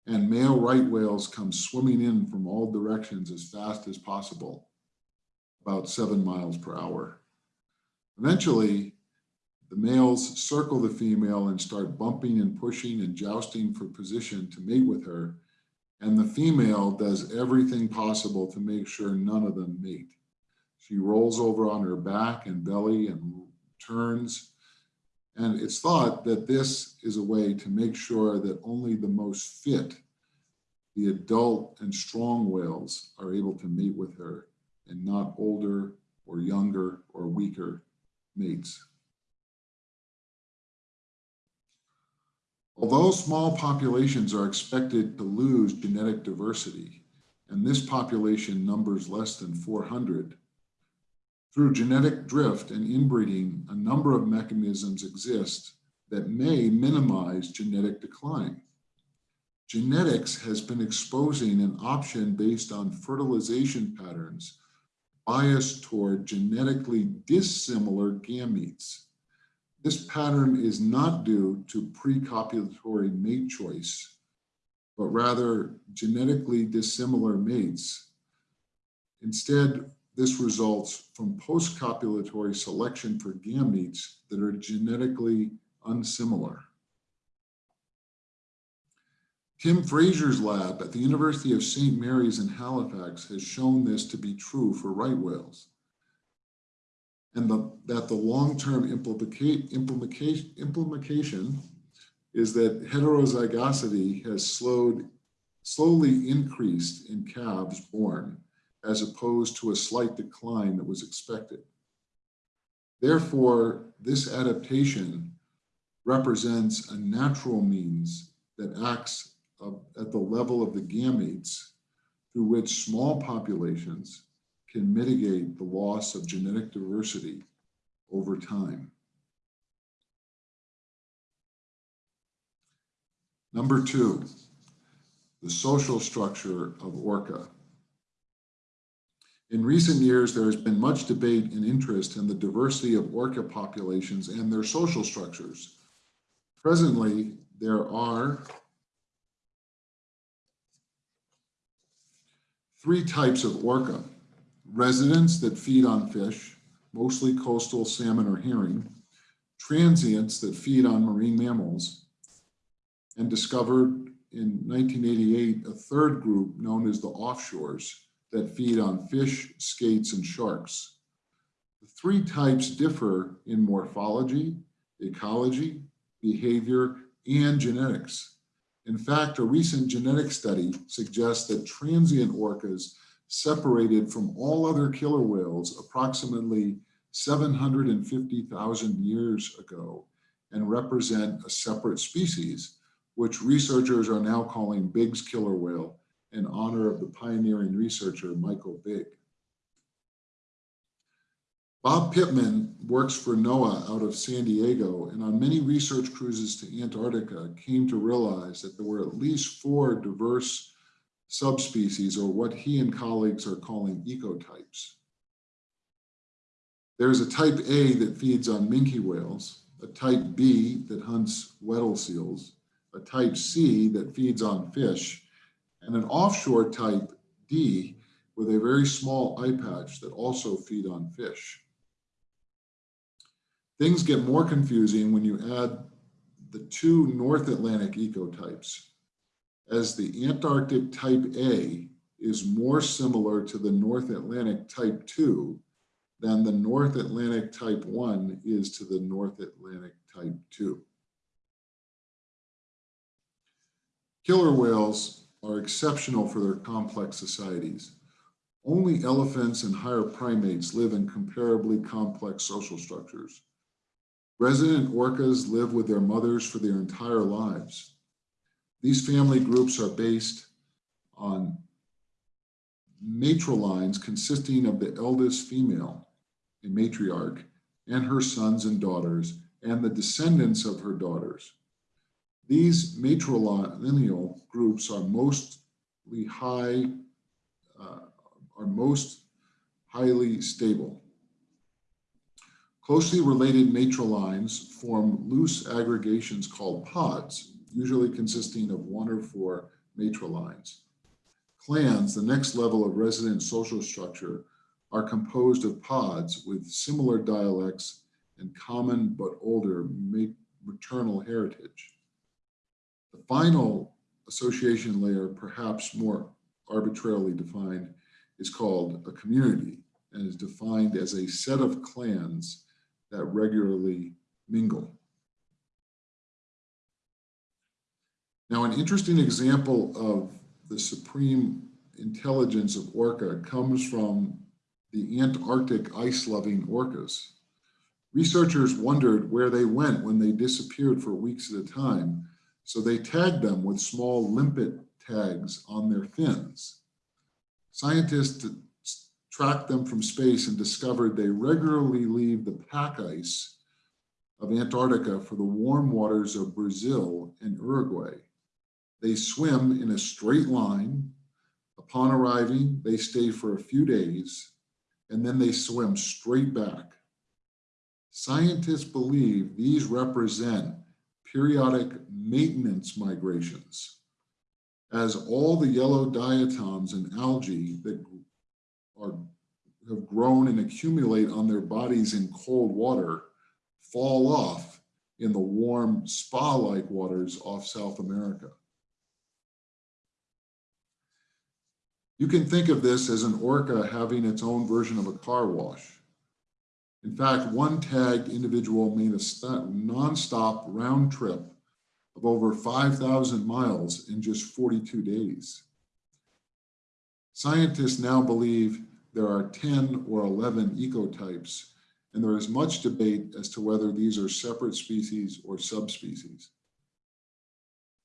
and male right whales come swimming in from all directions as fast as possible, about seven miles per hour. Eventually, the males circle the female and start bumping and pushing and jousting for position to mate with her, and the female does everything possible to make sure none of them mate. She rolls over on her back and belly and turns. And it's thought that this is a way to make sure that only the most fit, the adult and strong whales are able to mate with her and not older or younger or weaker mates. Although small populations are expected to lose genetic diversity, and this population numbers less than 400, through genetic drift and inbreeding, a number of mechanisms exist that may minimize genetic decline. Genetics has been exposing an option based on fertilization patterns biased toward genetically dissimilar gametes. This pattern is not due to precopulatory mate choice, but rather genetically dissimilar mates. Instead, this results from post-copulatory selection for gametes that are genetically unsimilar. Tim Frasier's lab at the University of St. Mary's in Halifax has shown this to be true for right whales. And the, that the long-term implication, is that heterozygosity has slowed, slowly increased in calves born as opposed to a slight decline that was expected. Therefore, this adaptation represents a natural means that acts at the level of the gametes through which small populations can mitigate the loss of genetic diversity over time. Number two, the social structure of orca. In recent years, there has been much debate and interest in the diversity of orca populations and their social structures. Presently, there are three types of orca. Residents that feed on fish, mostly coastal salmon or herring, transients that feed on marine mammals, and discovered in 1988 a third group known as the offshores, that feed on fish, skates, and sharks. The three types differ in morphology, ecology, behavior, and genetics. In fact, a recent genetic study suggests that transient orcas separated from all other killer whales approximately 750,000 years ago and represent a separate species, which researchers are now calling Bigg's killer whale in honor of the pioneering researcher Michael Bigg. Bob Pitman works for NOAA out of San Diego and on many research cruises to Antarctica came to realize that there were at least four diverse subspecies or what he and colleagues are calling ecotypes. There's a type A that feeds on minke whales, a type B that hunts Weddell seals, a type C that feeds on fish, and an offshore type D with a very small eye patch that also feed on fish. Things get more confusing when you add the two North Atlantic ecotypes, as the Antarctic type A is more similar to the North Atlantic type 2 than the North Atlantic type 1 is to the North Atlantic type 2. Killer whales are exceptional for their complex societies. Only elephants and higher primates live in comparably complex social structures. Resident orcas live with their mothers for their entire lives. These family groups are based on matrilines consisting of the eldest female, a matriarch, and her sons and daughters, and the descendants of her daughters. These matrilineal groups are mostly high, uh, are most highly stable. Closely related matrilines form loose aggregations called pods, usually consisting of one or four matrilines. Clans, the next level of resident social structure, are composed of pods with similar dialects and common but older maternal heritage. The final association layer, perhaps more arbitrarily defined, is called a community and is defined as a set of clans that regularly mingle. Now, an interesting example of the supreme intelligence of orca comes from the Antarctic ice-loving orcas. Researchers wondered where they went when they disappeared for weeks at a time, so they tagged them with small limpet tags on their fins. Scientists tracked them from space and discovered they regularly leave the pack ice of Antarctica for the warm waters of Brazil and Uruguay. They swim in a straight line. Upon arriving, they stay for a few days, and then they swim straight back. Scientists believe these represent periodic maintenance migrations, as all the yellow diatoms and algae that are, have grown and accumulate on their bodies in cold water fall off in the warm spa-like waters off South America. You can think of this as an orca having its own version of a car wash. In fact, one tagged individual made a nonstop round trip of over 5,000 miles in just 42 days. Scientists now believe there are 10 or 11 ecotypes, and there is much debate as to whether these are separate species or subspecies.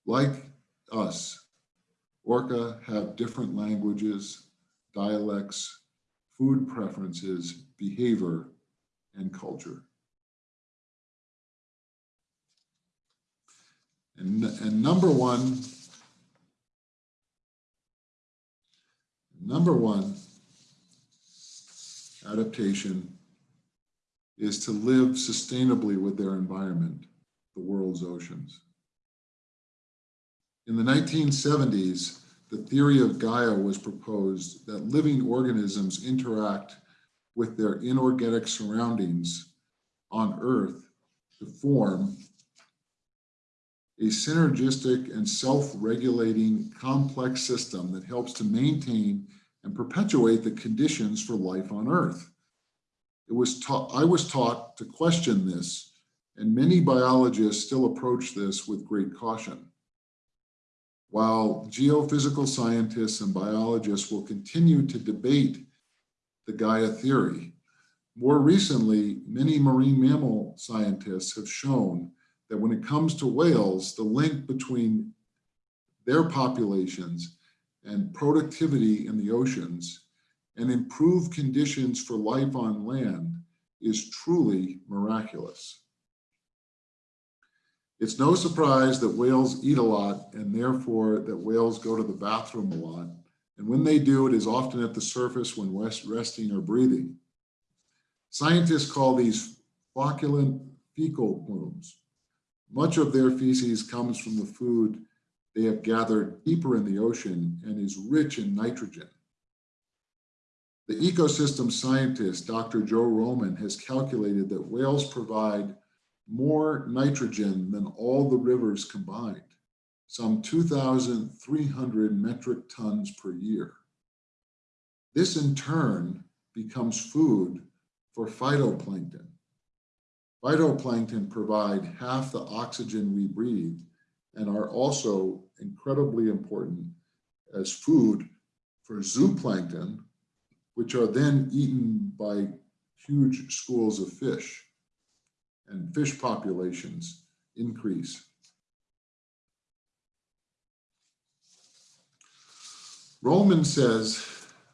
Like us, Orca have different languages, dialects, food preferences, behavior, and culture. And, and number one, number one adaptation is to live sustainably with their environment, the world's oceans. In the 1970s, the theory of Gaia was proposed that living organisms interact with their inorganic surroundings on Earth to form a synergistic and self-regulating complex system that helps to maintain and perpetuate the conditions for life on Earth. It was taught, I was taught to question this, and many biologists still approach this with great caution. While geophysical scientists and biologists will continue to debate the Gaia theory, more recently, many marine mammal scientists have shown that when it comes to whales, the link between their populations and productivity in the oceans and improved conditions for life on land is truly miraculous. It's no surprise that whales eat a lot and therefore that whales go to the bathroom a lot. And when they do, it is often at the surface when resting or breathing. Scientists call these flocculent fecal plumes. Much of their feces comes from the food they have gathered deeper in the ocean and is rich in nitrogen. The ecosystem scientist, Dr. Joe Roman, has calculated that whales provide more nitrogen than all the rivers combined, some 2,300 metric tons per year. This in turn becomes food for phytoplankton. Phytoplankton provide half the oxygen we breathe and are also incredibly important as food for zooplankton, which are then eaten by huge schools of fish and fish populations increase. Roman says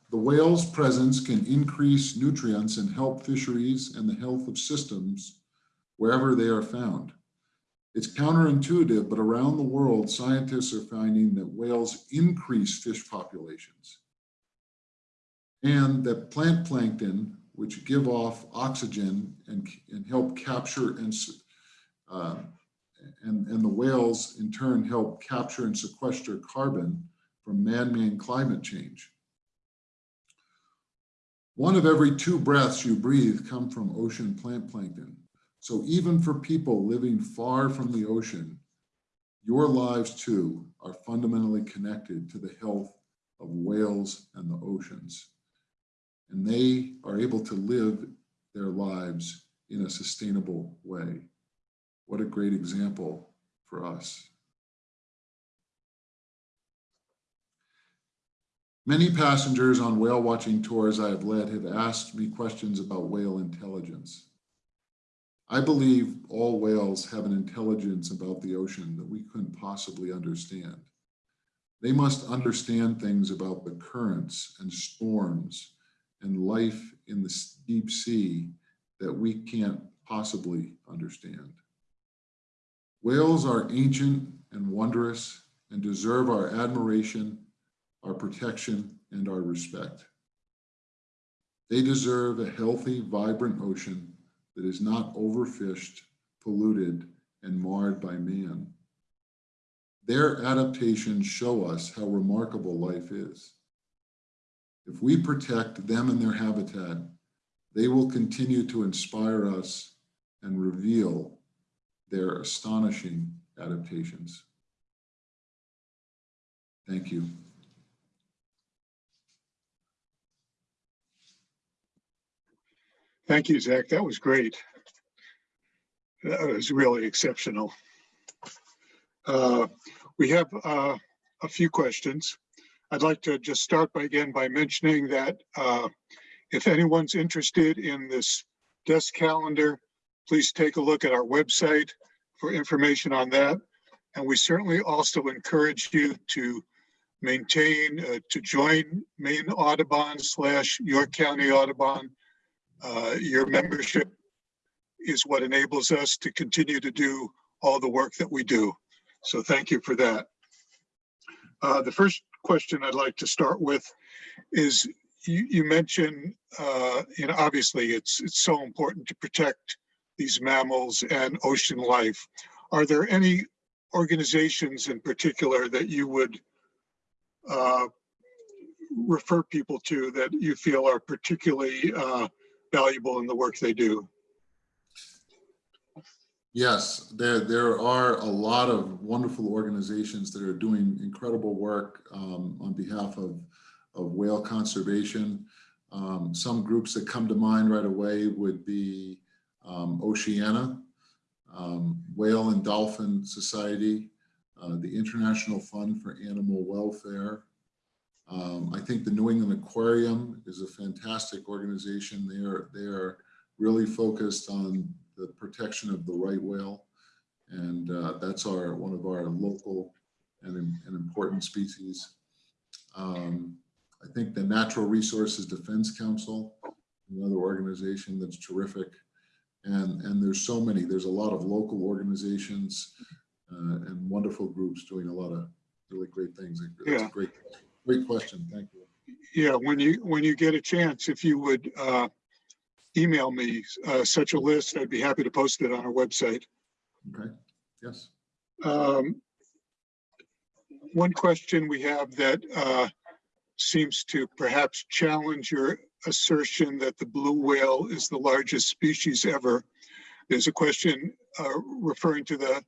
the whale's presence can increase nutrients and help fisheries and the health of systems wherever they are found. It's counterintuitive, but around the world, scientists are finding that whales increase fish populations and that plant plankton, which give off oxygen and, and help capture and, uh, and, and the whales in turn help capture and sequester carbon from man-made climate change. One of every two breaths you breathe come from ocean plant plankton. So even for people living far from the ocean, your lives too are fundamentally connected to the health of whales and the oceans. And they are able to live their lives in a sustainable way. What a great example for us. Many passengers on whale watching tours I have led have asked me questions about whale intelligence. I believe all whales have an intelligence about the ocean that we couldn't possibly understand. They must understand things about the currents and storms and life in the deep sea that we can't possibly understand. Whales are ancient and wondrous and deserve our admiration, our protection, and our respect. They deserve a healthy, vibrant ocean that is not overfished, polluted, and marred by man. Their adaptations show us how remarkable life is. If we protect them and their habitat, they will continue to inspire us and reveal their astonishing adaptations. Thank you. Thank you, Zach. That was great. That was really exceptional. Uh, We have uh, a few questions. I'd like to just start by again by mentioning that uh, if anyone's interested in this desk calendar, please take a look at our website for information on that. And we certainly also encourage you to maintain, uh, to join Maine Audubon slash York County Audubon. Uh, Your membership is what enables us to continue to do all the work that we do. So thank you for that. Uh, The first question I'd like to start with is you, you mentioned, uh, you know, obviously it's, it's so important to protect these mammals and ocean life. Are there any organizations in particular that you would uh, refer people to that you feel are particularly uh, valuable in the work they do? Yes, there, there are a lot of wonderful organizations that are doing incredible work um, on behalf of, of whale conservation. Um, Some groups that come to mind right away would be um, Oceana, um, Whale and Dolphin Society, uh, the International Fund for Animal Welfare. Um, I think the New England Aquarium is a fantastic organization. They are, they are really focused on the protection of the right whale. And uh, that's our, one of our local and, and important species. Um, I think the Natural Resources Defense Council, another organization that's terrific. And, and there's so many, there's a lot of local organizations uh, and wonderful groups doing a lot of really great things. It's a Yeah. great, great question. Thank you. Yeah, when you, when you get a chance, if you would uh, email me uh, such a list, I'd be happy to post it on our website. Okay, yes. Um, One question we have that uh, seems to perhaps challenge your assertion that the blue whale is the largest species ever. There's a question uh, referring to the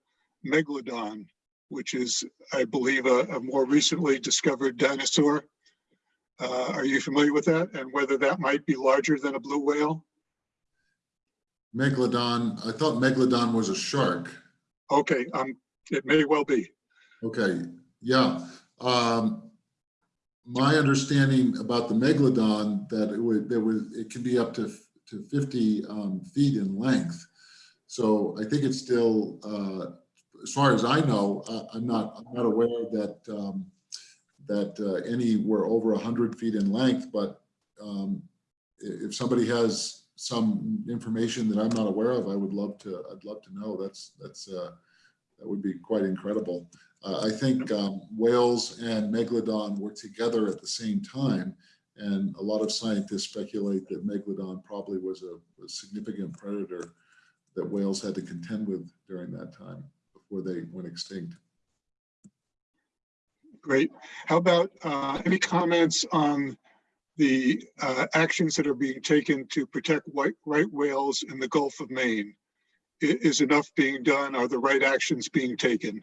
megalodon, which is, I believe, a a more recently discovered dinosaur. Uh, Are you familiar with that and whether that might be larger than a blue whale? Megalodon, I thought Megalodon was a shark. Okay, um, it may well be. Okay, yeah. Um, my understanding about the megalodon that it would, there was, it can be up to, to fifty, um, feet in length. So I think it's still, uh, as far as I know, I, I'm not, I'm not aware that, um, that, uh, any were over hundred feet in length, but, um, if somebody has some information that I'm not aware of, I would love to, I'd love to know. That's, that's, uh, that would be quite incredible. Uh, I think um, whales and megalodon were together at the same time. And a lot of scientists speculate that megalodon probably was a, a significant predator that whales had to contend with during that time before they went extinct. Great. How about uh, any comments on the uh, actions that are being taken to protect white right whales in the Gulf of Maine? Is enough being done? Are the right actions being taken?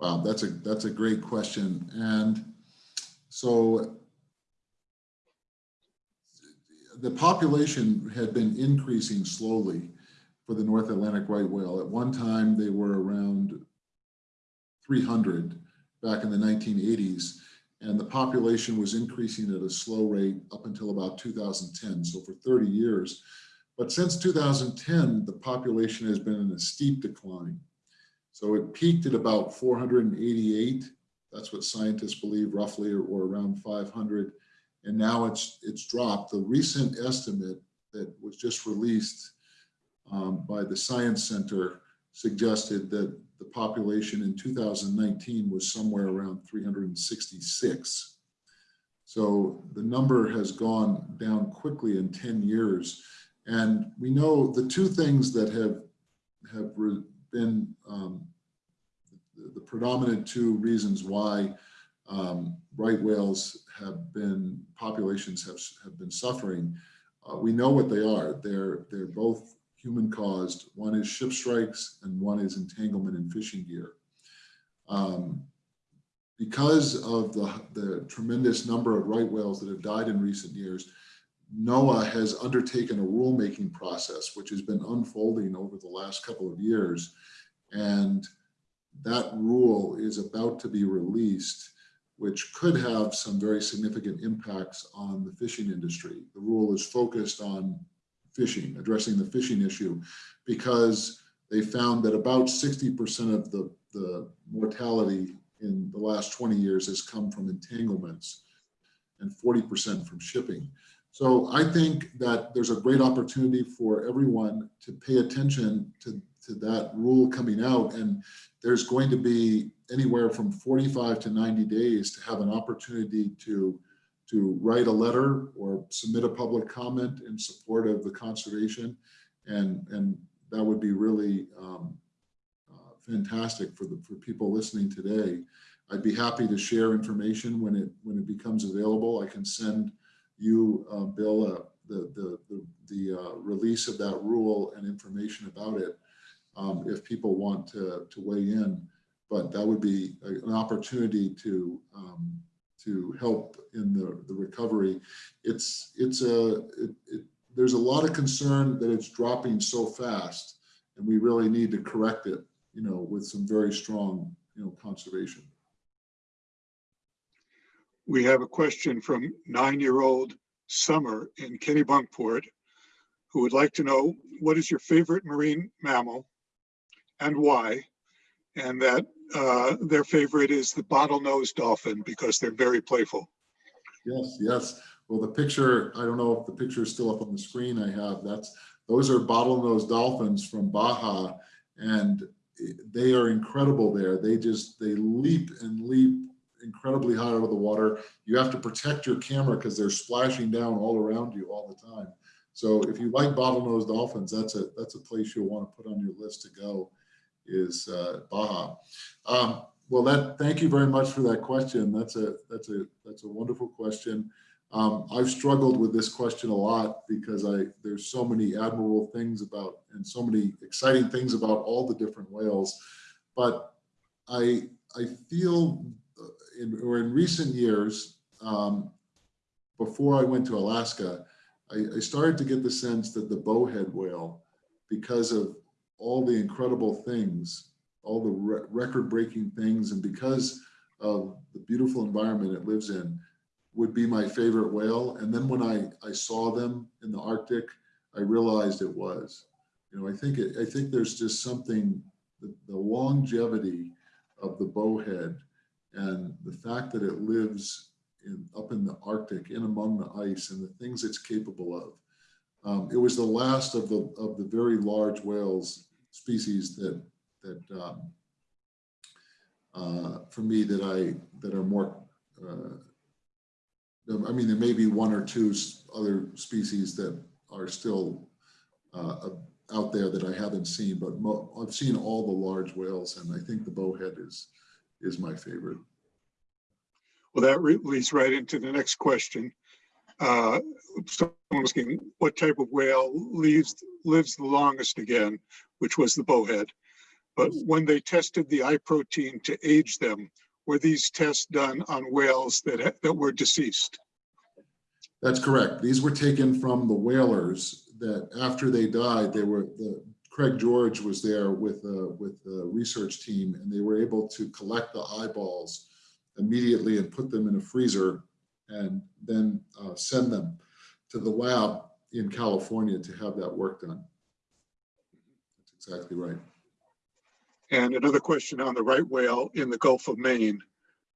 Wow, that's a, that's a great question. And so the population had been increasing slowly for the North Atlantic right whale. At one time, they were around 300 back in the 1980s. And the population was increasing at a slow rate up until about 2010, so for 30 years. But since 2010, the population has been in a steep decline. So it peaked at about 488. That's what scientists believe roughly, or, or around 500. And now it's, it's dropped. The recent estimate that was just released um, by the Science Center suggested that the population in 2019 was somewhere around 366. So the number has gone down quickly in 10 years. And we know the two things that have, have been um, the, predominant two reasons why um, right whales have been, populations have, have been suffering. Uh, we know what they are. They're, they're both human caused. One is ship strikes and one is entanglement in fishing gear. Um, because of the, the tremendous number of right whales that have died in recent years, NOAA has undertaken a rulemaking process, which has been unfolding over the last couple of years. And that rule is about to be released, which could have some very significant impacts on the fishing industry. The rule is focused on fishing, addressing the fishing issue, because they found that about 60% of the, the mortality in the last 20 years has come from entanglements and 40% from shipping. So I think that there's a great opportunity for everyone to pay attention to, to that rule coming out. And there's going to be anywhere from 45 to 90 days to have an opportunity to, to write a letter or submit a public comment in support of the conservation. And, and that would be really um, uh, fantastic for the, for people listening today. I'd be happy to share information when it, when it becomes available. I can send you, uh, Bill, uh, the, the, the, the uh, release of that rule and information about it um, if people want to, to weigh in. but that would be a- an opportunity to, um, to help in the, the recovery. It's, it's a, it, it, there's a lot of concern that it's dropping so fast and we really need to correct it, you know, with some very strong, you know, conservation. We have a question from nine-year-old Summer in Kennebunkport, who would like to know, what is your favorite marine mammal and why? And that uh, their favorite is the bottlenose dolphin because they're very playful. Yes, yes. Well, the picture, I don't know if the picture is still up on the screen I have, that's, those are bottlenose dolphins from Baja. And they are incredible there. They just, they leap and leap incredibly high out of the water. You have to protect your camera because they're splashing down all around you all the time. So if you like bottlenose dolphins, that's a, that's a place you'll want to put on your list to go is uh, Baja. Um, well, that, thank you very much for that question. That's a, that's a, that's a wonderful question. Um, I've struggled with this question a lot because I, there's so many admirable things about, and so many exciting things about all the different whales. But I, I feel uh, in, or in recent years, um, before I went to Alaska, I, I started to get the sense that the bowhead whale, because of all the incredible things all the re record-breaking things and because of the beautiful environment it lives in would be my favorite whale. And then when I, I saw them in the Arctic, I realized it was. You know, I think it, I think there's just something, the, the longevity of the bowhead and the fact that it lives in, up in the Arctic, in among the ice and the things it's capable of. Um, it was the last of the, of the very large whales species that that um, uh, for me that I that are more uh, I mean there may be one or two other species that are still uh, out there that I haven't seen but I've seen all the large whales and I think the bowhead is is my favorite. Well, that leads right into the next question. Uh, someone asking what type of whale leaves lives the longest again, which was the bowhead. But when they tested the eye protein to age them, were these tests done on whales that, that were deceased? That's correct. These were taken from the whalers that after they died, they were, the, Craig George was there with, uh, with the research team and they were able to collect the eyeballs immediately and put them in a freezer and then uh, send them to the lab in California to have that work done. That's exactly right. And another question on the right whale in the Gulf of Maine.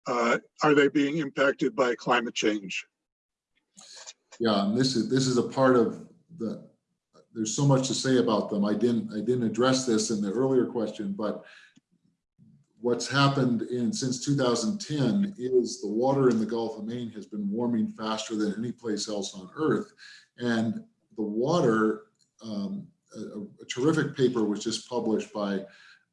Uh, are they being impacted by climate change? Yeah, and this is this is a part of the. There's so much to say about them. I didn't I didn't address this in the earlier question, but what's happened in since 2010 is the water in the Gulf of Maine has been warming faster than any place else on Earth, and the water. Um, a, a terrific paper was just published by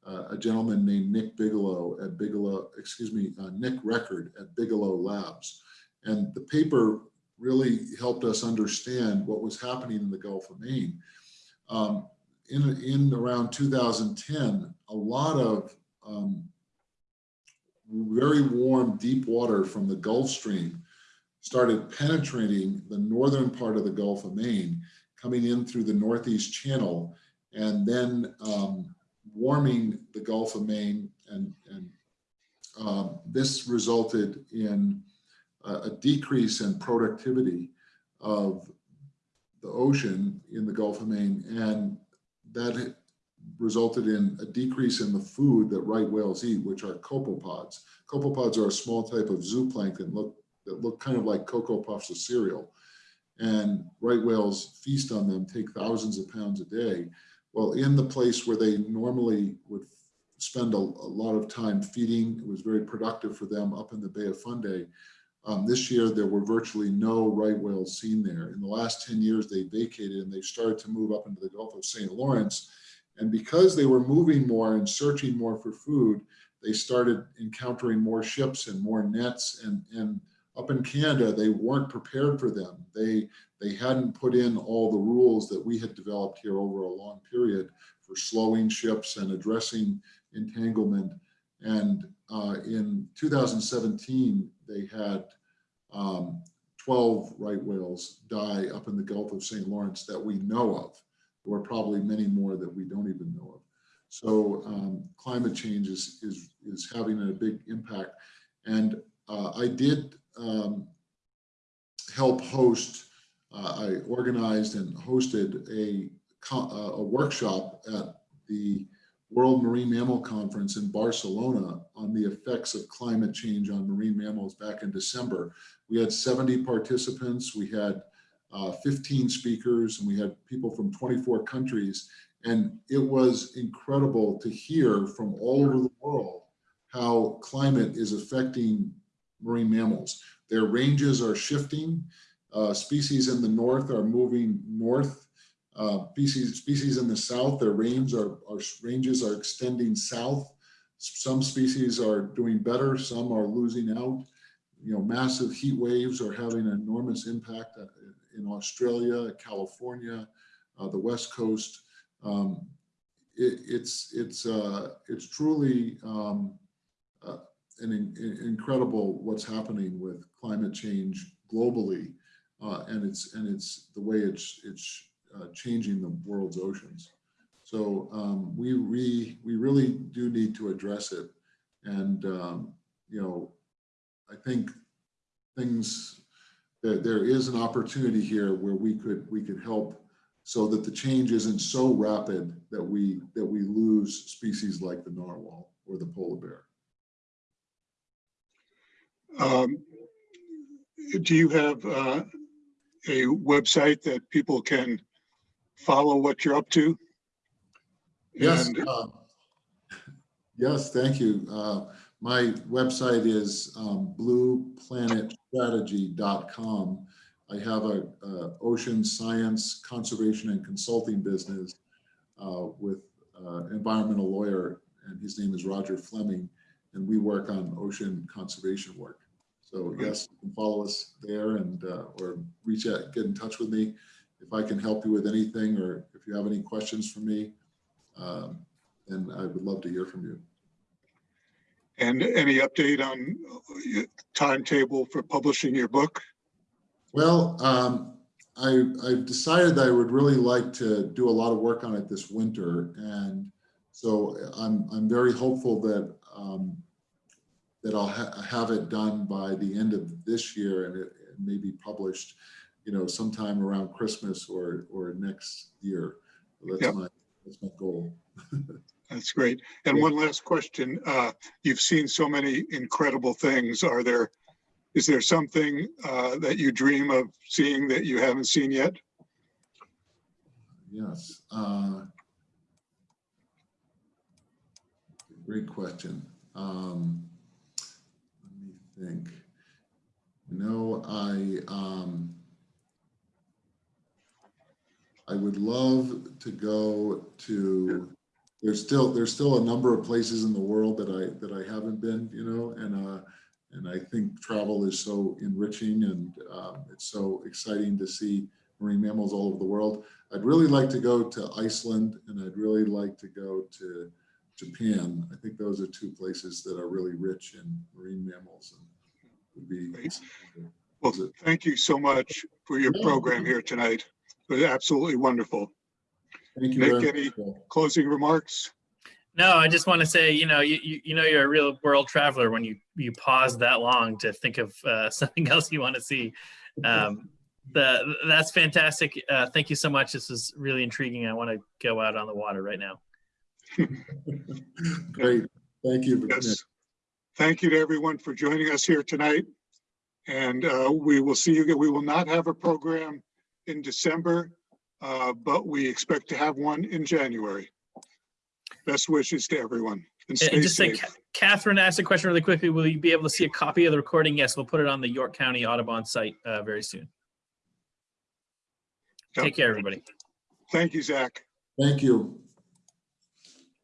uh, a gentleman named Nick Bigelow at Bigelow, excuse me, uh, Nick Record at Bigelow Labs. And the paper really helped us understand what was happening in the Gulf of Maine. Um, in, in around 2010, a lot of um, very warm, deep water from the Gulf Stream started penetrating the northern part of the Gulf of Maine, coming in through the Northeast Channel, and then um, warming the Gulf of Maine and, and um, this resulted in a, a, decrease in productivity of the ocean in the Gulf of Maine and that resulted in a decrease in the food that right whales eat, which are copepods. Copepods are a small type of zooplankton look, that look kind of like Cocoa Puffs of cereal. And right whales feast on them, take thousands of pounds a day. Well, in the place where they normally would spend a, a, lot of time feeding, it was very productive for them up in the Bay of Fundy. Um, this year, there were virtually no right whales seen there. In the last 10 years, they vacated and they started to move up into the Gulf of St. Lawrence. And because they were moving more and searching more for food, they started encountering more ships and more nets. And, and up in Canada, they weren't prepared for them. They they hadn't put in all the rules that we had developed here over a long period for slowing ships and addressing entanglement. And uh, in 2017, they had um, 12 right whales die up in the Gulf of St. Lawrence that we know of. Were probably many more that we don't even know of. So um, climate change is, is, is having a big impact. And uh, I did um, help host, uh, I organized and hosted a, uh, a workshop at the World Marine Mammal Conference in Barcelona on the effects of climate change on marine mammals back in December. We had 70 participants, we had uh, 15 speakers, and we had people from 24 countries. And it was incredible to hear from all over the world how climate is affecting marine mammals. Their ranges are shifting. Uh, species in the north are moving north. Uh, species, species in the south, their range are, are ranges are extending south. Some species are doing better, some are losing out. You know, massive heat waves are having an enormous impact uh, in Australia, California, uh, the West Coast. Um, it, it's it's uh, it's truly um, uh, an in, incredible what's happening with climate change globally, uh, and it's and it's the way it's it's uh, changing the world's oceans. So um, we we we really do need to address it, and um, you know, I think things there is an opportunity here where we could we could help so that the change isn't so rapid that we that we lose species like the narwhal or the polar bear. Um, Do you have uh, a website that people can follow what you're up to? Yes, And- uh, yes, thank you. Uh, My website is um, blueplanetstrategy.com. I have a a ocean science, conservation and consulting business uh, with uh, environmental lawyer, and his name is Roger Fleming, and we work on ocean conservation work. So yes, you can follow us there and, uh, or reach out, get in touch with me if I can help you with anything, or if you have any questions for me um, and I would love to hear from you. And any update on uh, timetable for publishing your book? Well, um, I, I've decided that I would really like to do a lot of work on it this winter. And so I'm, I'm very hopeful that, um, that I'll ha- have it done by the end of this year and it it may be published, you know, sometime around Christmas or, or next year. That's Yep. my, that's my goal. That's great. And Yeah. one last question. Uh, You've seen so many incredible things. Are there, is there something uh, that you dream of seeing that you haven't seen yet? Yes. uh, Great question. Um, Let me think. You know, I, um, I would love to go to, there's still, there's still a number of places in the world that I, that I haven't been, you know, and, uh, and I think travel is so enriching and um, it's so exciting to see marine mammals all over the world. I'd really like to go to Iceland and I'd really like to go to Japan. I think those are two places that are really rich in marine mammals and would be. Great. Well, thank you so much for your program here tonight. It was absolutely wonderful. Thank you Nick, any- Closing remarks? No, I just want to say, you know, you, you, you know, you're a real world traveler when you, you pause that long to think of uh, something else you want to see. Um, the, that's fantastic. Uh, thank you so much. This is really intriguing. I want to go out on the water right now. Great. Thank you. Yes. Thank you to everyone for joining us here tonight. And uh, we will see you, again. we will not have a program in December, uh, but we expect to have one in January. Best wishes to everyone and And- stay And just safe. Ca- Catherine asked a question really quickly. Will you be able to see a copy of the recording? Yes, we'll put it on the York County Audubon site uh, very soon. Yep. Take care, everybody. Thank you, Zach. Thank you.